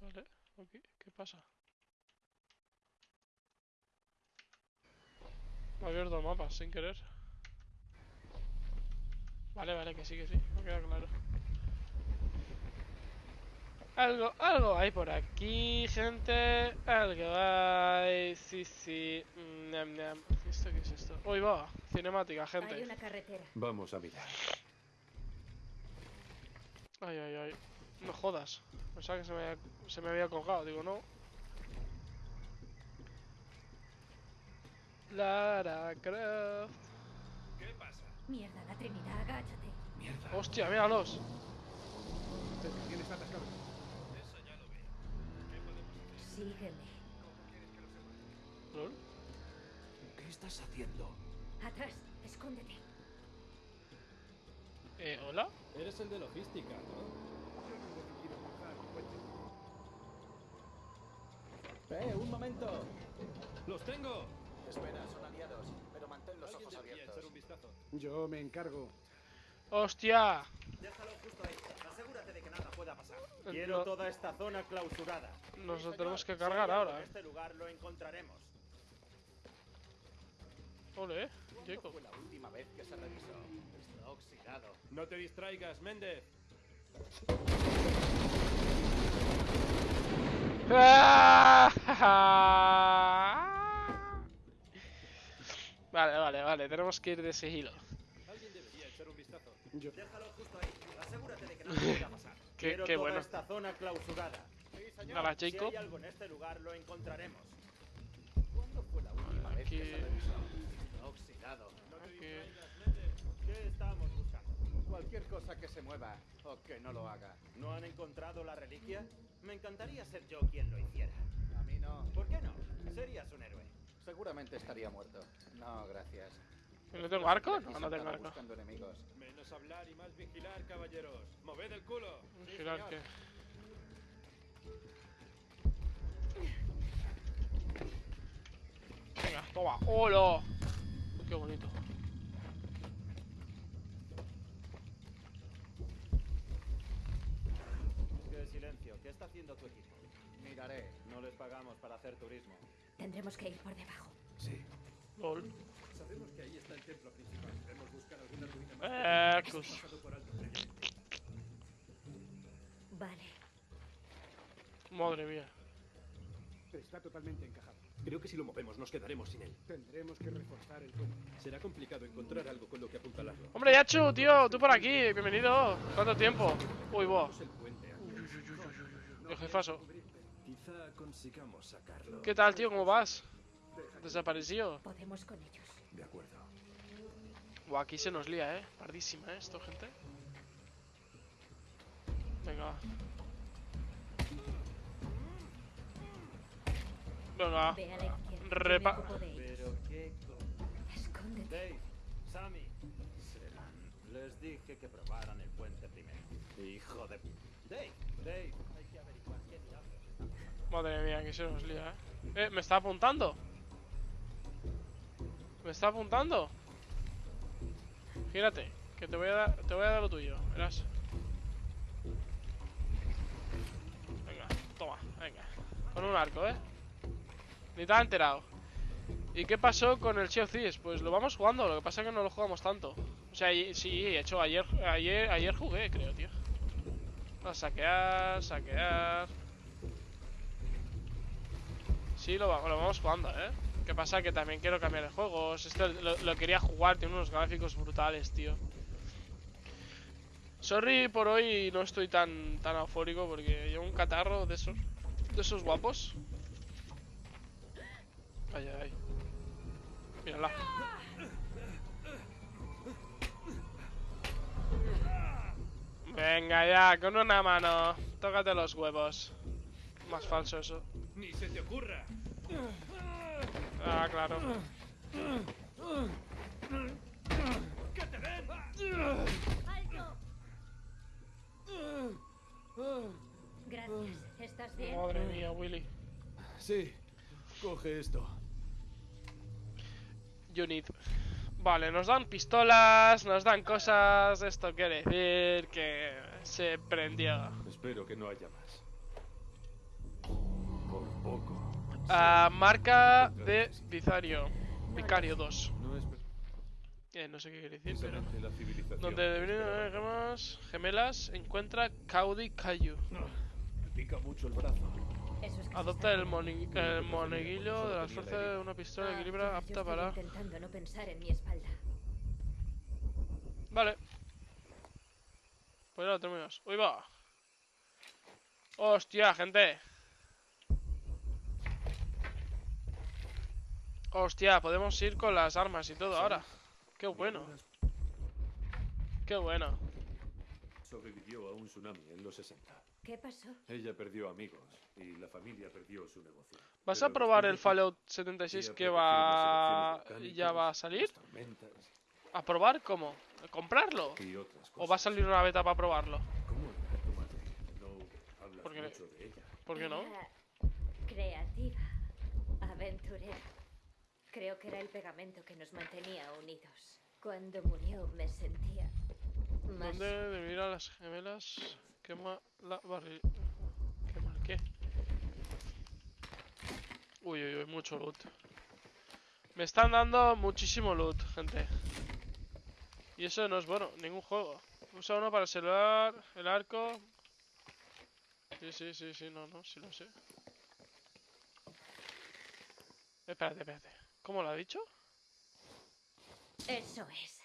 Vale, ok. ¿Qué pasa? Me ha abierto el mapa sin querer. Vale, vale, que sí, que sí. Me queda claro. Algo, algo hay por aquí, gente. Algo hay. Sí, sí. Mm, Ñam, ñam. ¿Esto qué es esto? Uy, va. Cinemática, Hay gente. una carretera. Vamos a mirar. Ay, ay, ay. No jodas. Pensaba que se me había, se me había colgado. Digo, no. Lara Croft. Mierda, la Trinidad, agáchate. Hostia, míralos. Tienes atascado. Sígueme. ¿Lol? ¿Qué estás haciendo? Atrás, escóndete. Eh, ¿hola? Eres el de logística, ¿no? ¡Eh, un momento! ¡Los tengo! Espera, son aliados, pero mantén los ojos abiertos. echar un vistazo. Yo me encargo. ¡Hostia! Déjalo justo ahí. Asegúrate de que nada pueda pasar. No- Quiero toda esta zona clausurada. Nos lo tenemos que cargar ahora, En eh. este lugar lo encontraremos. Ole, eh. ¿Cuándo Jacob. fue la última vez que se revisó? Está oxidado. No te distraigas, Méndez. Vale, vale, vale, tenemos que ir de sigilo. Alguien debería echar un vistazo. Yo. Déjalo justo ahí. Asegúrate de que nada pueda pasar. Qué, Quiero qué toda bueno. esta zona clausurada. Sí, señor. Hola, Si Jacob. hay algo en este lugar lo encontraremos. ¿Cuándo fue la última vez Aquí. que se revisó? Está oxidado. Aquí. ¿Qué estamos? Cualquier cosa que se mueva o que no lo haga. ¿No han encontrado la reliquia? Me encantaría ser yo quien lo hiciera. A mí no. ¿Por qué no? Serías un héroe. Seguramente estaría muerto. No, gracias. ¿No tengo arco? No, no tengo arco. buscando enemigos. Menos hablar y más vigilar, caballeros. ¡Moved el culo! Sí, Girar señor. que. Venga, toma. ¡Hola! Qué bonito. Qué silencio. ¿Qué está haciendo tu equipo? Miraré. No les pagamos para hacer turismo. Tendremos que ir por debajo. Sí. LOL. Sabemos que ahí está el templo principal. Debemos buscar alguna ruina más. Eh, cus. Vale. Madre mía. Está totalmente encajado. Creo que si lo movemos nos quedaremos sin él. Tendremos que reforzar el puente. Será complicado encontrar algo con lo que apuntalarlo. Hombre, Yachu, tío, tú por aquí. Bienvenido. ¿Cuánto tiempo? Uy. Es el puente antes. El jefazo. Quizá consigamos sacarlo. ¿Qué tal, tío? ¿Cómo vas? Desaparecido. Podemos con ellos. De acuerdo. Buah, aquí se nos lía, eh. Pardísima, eh, esto, gente. Venga. Venga. Repa-. Pero qué... co- Escóndete. Dave, Sammy. Serán. Les dije que probaran el puente primero. Hijo de... Dave, Dave. Hay que averiguar qué diablos está pasando. Madre mía, que se nos lía, eh. Eh, me está apuntando. Me está apuntando. Gírate, que te voy a dar, te voy a dar lo tuyo, verás. Venga, toma, venga. Con un arco, eh. Ni te has enterado. ¿Y qué pasó con el of Thieves? Pues lo vamos jugando, lo que pasa es que no lo jugamos tanto. O sea, sí, de hecho, ayer, ayer, ayer jugué, creo, tío. A saquear, saquear. Sí, lo, va- lo vamos jugando, ¿eh? ¿Qué pasa? Que también quiero cambiar de juegos. Esto lo, lo quería jugar, tiene unos gráficos brutales, tío. Sorry por hoy no estoy tan tan eufórico porque llevo un catarro de esos de esos guapos. Ay, ay, ay. Mírala. Venga ya, con una mano. Tócate los huevos. Más falso eso. ¡Ni se te ocurra! Ah, claro. ¡Que te den! Gracias. ¿Estás bien? Madre mía, Willy. Sí. Coge esto. You need. Vale, nos dan pistolas, nos dan cosas. Esto quiere decir que se prendió. Espero que no haya más. Por Ah, marca de Vicario. Vicario 2. No es Eh, no sé qué quiere decir, pero. Donde deberían gemas gemelas, encuentra Caudi Cayu. Pica mucho el brazo. Adopta el, moni- el moneguillo de las fuerzas de una pistola de Ah, equilibra apta para. intentando no pensar en mi espalda. Vale. Pues ya lo terminamos. ¡Uy, va! ¡Hostia, gente! Hostia, podemos ir con las armas y todo ahora. ¡Qué bueno! ¡Qué bueno! Sobrevivió a un tsunami en los 60. ¿Qué pasó? Ella perdió amigos y la familia perdió su negocio. ¿Vas Pero a probar el Fallout 76 había que va... ya va a salir? ¿A probar cómo? ¿A comprarlo? ¿O va a salir una beta para probarlo? ¿Cómo era tu madre? No hablas de ella. ¿Por qué no? Creativa, aventurera. Creo que era el pegamento que nos mantenía unidos. Cuando murió me sentía más... ¿Dónde debe ir a las gemelas? Quema la barril... ¿Quema el qué? Uy, uy, uy, mucho loot. Me están dando muchísimo loot, gente. Y eso no es bueno, ningún juego. Usa uno para el el arco. Sí, sí, sí, sí, no, no, sí lo sé. Espérate, espérate. ¿Cómo lo ha dicho? Eso es.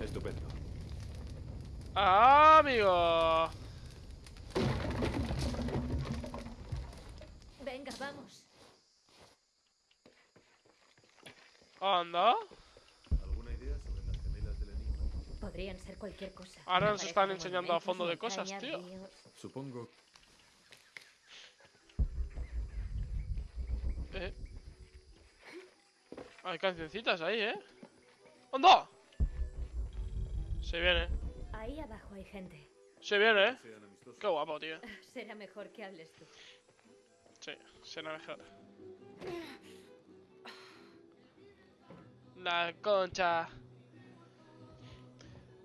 Estupendo. ¡Ah, amigo! Venga, vamos. ¿Anda? ¿Alguna idea sobre las gemelas del enigma? Podrían ser cualquier cosa. Ahora nos están enseñando a fondo de cosas, tío. Supongo Eh. Hay cancioncitas ahí, ¿eh? ¡Anda! Se viene, Ahí abajo hay gente. se viene, ¿eh? Qué guapo, tío. Será mejor que hables tú. Sí, será mejor. La concha.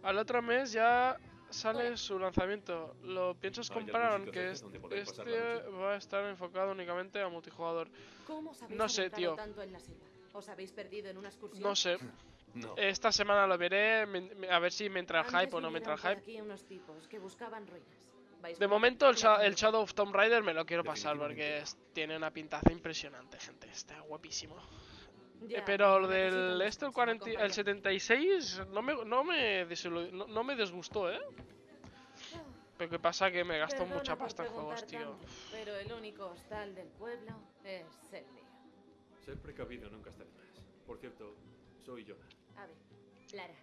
Al otro mes ya sale su lanzamiento. Lo piensas ¿Hay comprar, algún aunque sitio cerca donde es- poder pasar este va a estar enfocado únicamente a multijugador. ¿Cómo os habéis No sé, tío. tanto en la selva? ¿Os habéis perdido en una excursión? No sé, No. esta semana lo veré, a ver si me entra el hype o no me entra el hype. aquí unos tipos que buscaban ruinas. ¿Vais De momento el, el Shadow of Tomb Raider me lo quiero pasar porque tiene una pintaza impresionante, gente. Está guapísimo. Ya, Eh, pero lo del este, el, descanso, 40 el acompáñame. 76, no me, no, me desilu- no, no me desgustó, ¿eh? Pero qué pasa que me gastó Perdona mucha pasta en juegos, tío. tanto, pero el único hostal del pueblo es el mío. Ser precavido nunca está de más. Por cierto, soy Jonah. A ver, Lara,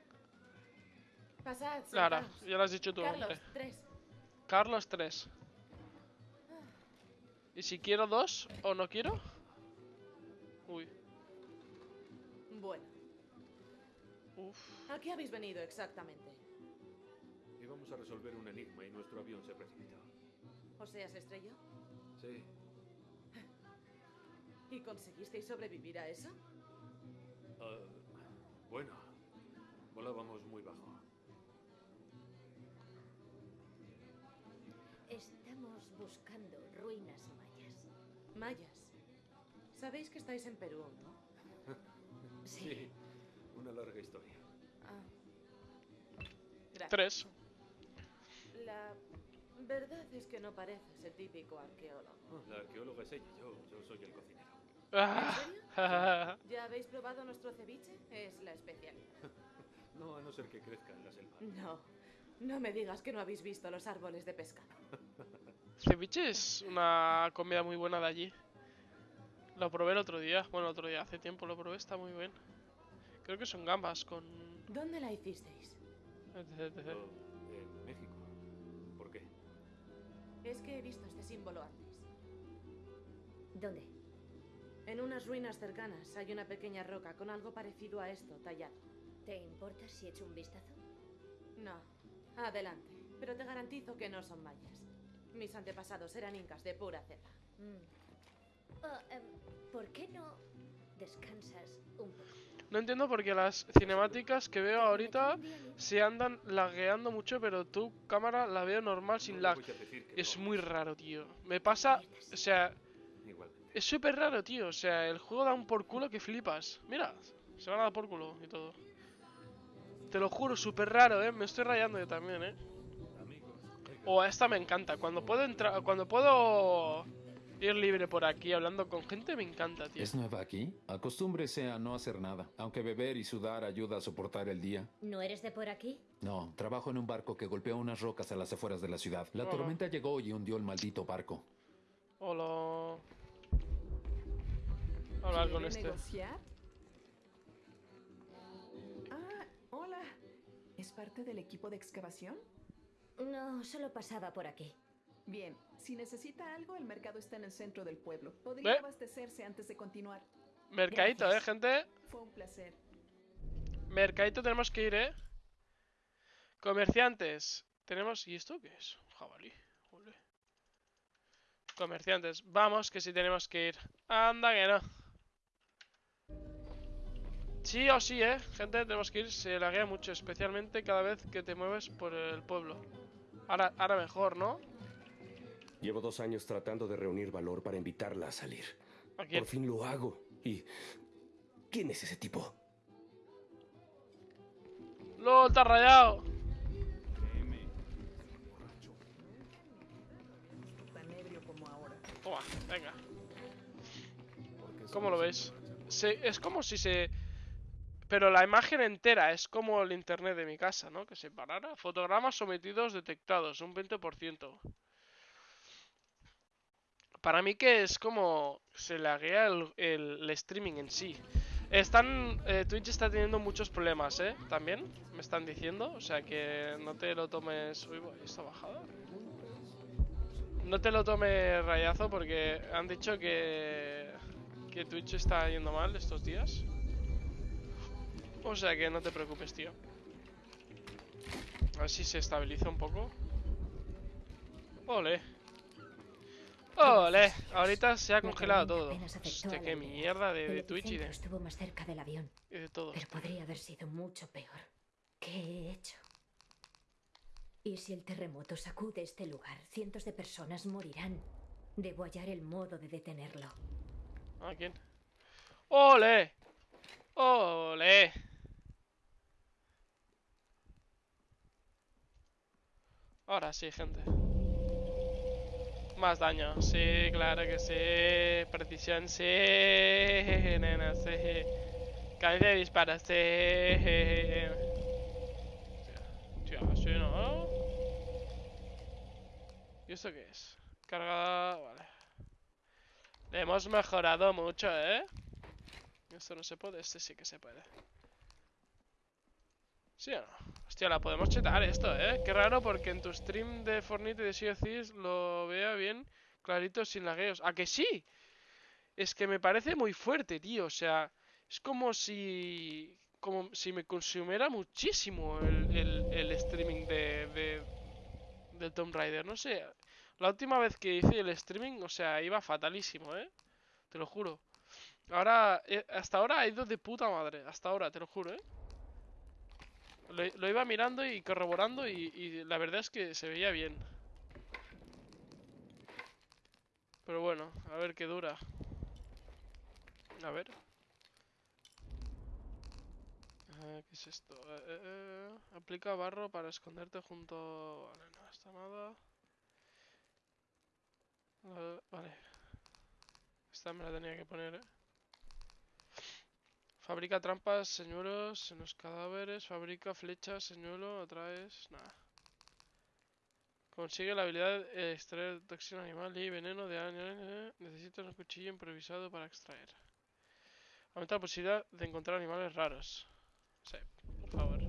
pasad, Lara, sentaos. ya lo has dicho tú. Carlos, eh. tres. Carlos 3. ¿Y si quiero dos o no quiero? Uy, Bueno, uff. ¿a qué habéis venido exactamente? Íbamos a resolver un enigma y nuestro avión se precipitó. ¿O sea, se estrelló? Sí, ¿Y conseguisteis sobrevivir a eso? ah, bueno, volábamos muy bajo. estamos buscando ruinas mayas. Mayas. Sabéis que estáis en Perú, ¿no? Sí, una larga historia. Ah. Gracias. Tres. La verdad es que no pareces el típico arqueólogo. La arqueóloga es ella, yo, yo soy el cocinero. Ah. ¿Ya habéis probado nuestro ceviche? Es la especialidad. No, a no ser que crezca en la selva. No, no me digas que no habéis visto los árboles de pescado. Ceviche es una comida muy buena de allí. Lo probé el otro día. Bueno, el otro día, hace tiempo lo probé, está muy bien. Creo que son gambas con... ¿Dónde la hicisteis? Yo, en México. ¿Por qué? Es que he visto este símbolo antes. ¿Dónde? En unas ruinas cercanas hay una pequeña roca con algo parecido a esto tallado. ¿Te importa si echo un vistazo? No, adelante. Pero te garantizo que no son mayas. Mis antepasados eran incas de pura cepa. Mm. Oh, em, ¿Por qué no descansas un poco? No entiendo por qué las cinemáticas que veo ahorita se andan lagueando mucho, pero tu cámara la veo normal sin lag. Es muy raro, tío. Me pasa... O sea, es súper raro, tío. O sea, el juego da un por culo que flipas. Mira, se van a dar por culo y todo. Te lo juro, súper raro, eh. Me estoy rayando yo también, eh. O a esta me encanta. Cuando puedo entrar, cuando puedo ir libre por aquí hablando con gente, me encanta, tío. ¿Es nueva aquí? Acostúmbrese a no hacer nada, aunque beber y sudar ayuda a soportar el día. ¿No eres de por aquí? No, trabajo en un barco que golpeó unas rocas a las afueras de la ciudad. La Hola. tormenta llegó y hundió el maldito barco. Hola. Hablar con ¿Quiere este. negociar? Ah, hola. ¿Es parte del equipo de excavación? No, solo pasaba por aquí. Bien, si necesita algo, el mercado está en el centro del pueblo. Podría ¿Eh? abastecerse antes de continuar. Mercadito, eh, gente. Fue un placer. Mercadito tenemos que ir, eh. Comerciantes. Tenemos... ¿Y esto qué es? Jabalí. Ole. Comerciantes. Vamos, que sí tenemos que ir. Anda que no. Sí o sí, eh. Gente, tenemos que ir. Se laguea mucho, especialmente cada vez que te mueves por el pueblo. Ahora, ahora mejor, ¿no? Llevo dos años tratando de reunir valor para invitarla a salir. ¿A? Por fin lo hago. ¿Y quién es ese tipo? ¡Lol, has rayado! Toma, venga. ¿Cómo lo veis? Se- es como si se... Pero la imagen entera es como el internet de mi casa, ¿no? Que se parara. Fotogramas sometidos detectados, un 20%. Para mí que es como... Se laguea el, el, streaming en sí. Están. eh, Twitch está teniendo muchos problemas, ¿eh? También, me están diciendo. O sea que no te lo tomes. Uy, ¿está bajada? No te lo tomes rayazo porque han dicho que. Que Twitch está yendo mal estos días. O sea que no te preocupes, tío. A ver si se estabiliza un poco. Ole. Ole. Ahorita se ha La congelado todo. Hostia, qué mierda de, de Twitch y de, estuvo más cerca del avión, y de todo. pero podría haber sido mucho peor. ¿Qué he hecho? Y si el terremoto sacude este lugar, cientos de personas morirán. Debo hallar el modo de detenerlo. ¿A quién? ¡Ole! ¡Ole! Ahora sí, gente. Más daño, sí, claro que sí. Precisión, sí. Nena, sí. Cadencia de disparos, sí. Tío, sí, ¿no? ¿Y esto qué es? Cargada, vale. Le hemos mejorado mucho, ¿eh? Esto no se puede, este sí que se puede. ¿Sí o no? Hostia, la podemos chetar esto, ¿eh? Qué raro porque en tu stream de Fortnite de Sea of lo vea bien clarito sin lagueos. ¿A que sí? Es que me parece muy fuerte, tío. O sea, es como si... Como si me consumiera muchísimo el, el- el streaming de, de, de Tomb Raider. No sé. La última vez que hice el streaming, o sea, iba fatalísimo, ¿eh? Te lo juro. Ahora, eh, hasta ahora ha ido de puta madre. Hasta ahora, te lo juro, ¿eh? Lo, lo iba mirando y corroborando y, la verdad es que se veía bien. Pero bueno, a ver qué dura. A ver. Ah, ¿Qué es esto? Eh, eh, eh, Aplica barro para esconderte junto... Vale, no está nada. Eh, vale. Esta me la tenía que poner, ¿eh? Fabrica trampas, señuelos en los cadáveres. Fabrica flechas, señuelo, atraes... Nada. Consigue la habilidad de extraer toxina animal y veneno de animales. Necesitas un cuchillo improvisado para extraer. Aumenta la posibilidad de encontrar animales raros. Sí, por favor.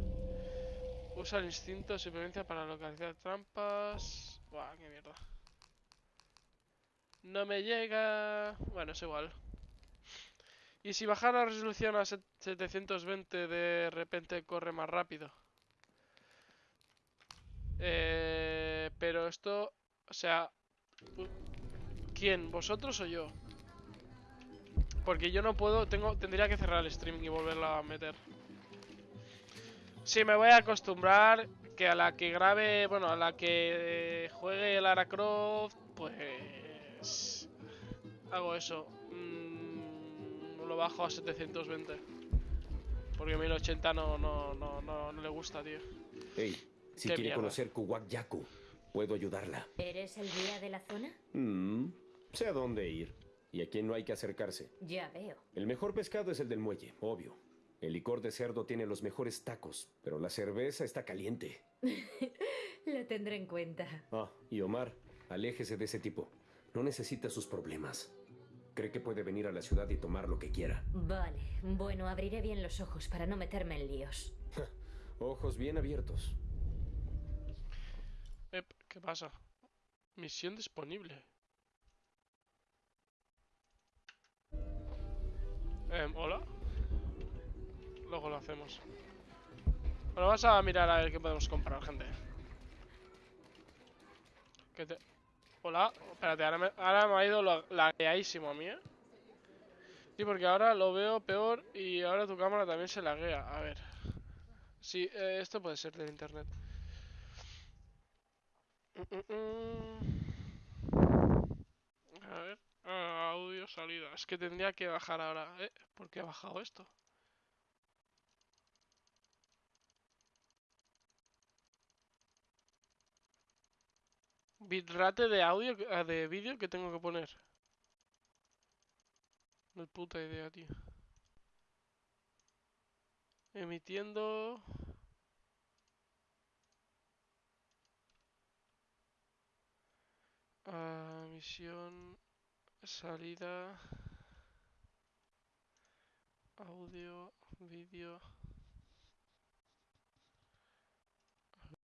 Usa el instinto de supervivencia para localizar trampas. Buah, qué mierda. No me llega. Bueno, es igual. Y si bajar la resolución a set- 720 de repente corre más rápido. Eh, pero esto, o sea, ¿quién? ¿Vosotros o yo? Porque yo no puedo, tengo, tendría que cerrar el streaming y volverla a meter. Sí, me voy a acostumbrar que a la que grabe, bueno, a la que juegue Lara Croft, pues hago eso. Mm, lo bajo a 720. Porque 1080 no, no, no, no, no le gusta, tío. Hey, si quiere mierda. conocer Kuwak Yaku, puedo ayudarla. ¿Eres el guía de la zona? Mm, sé a dónde ir y a quién no hay que acercarse. Ya veo. El mejor pescado es el del muelle, obvio. El licor de cerdo tiene los mejores tacos, pero la cerveza está caliente. Lo tendré en cuenta. Ah, y Omar, aléjese de ese tipo. No necesita sus problemas. Cree que puede venir a la ciudad y tomar lo que quiera. Vale, bueno, abriré bien los ojos para no meterme en líos. Ojos bien abiertos. Ep, ¿qué pasa? Misión disponible. Em, ¿Hola? Luego lo hacemos. Bueno, vamos a mirar a ver qué podemos comprar, gente. ¿Qué te... Hola, espérate, ahora me, ahora me ha ido la- lagueadísimo a mí, ¿eh? Sí, porque ahora lo veo peor y ahora tu cámara también se laguea. A ver. Sí, eh, esto puede ser del internet. Mm, mm, mm. A ver. ah, audio salida. Es que tendría que bajar ahora. ¿Eh? ¿Por qué ha bajado esto? Bitrate de audio, ah, de vídeo que tengo que poner. No es puta idea, tío. Emitiendo. Ah, misión. Salida. Audio, vídeo.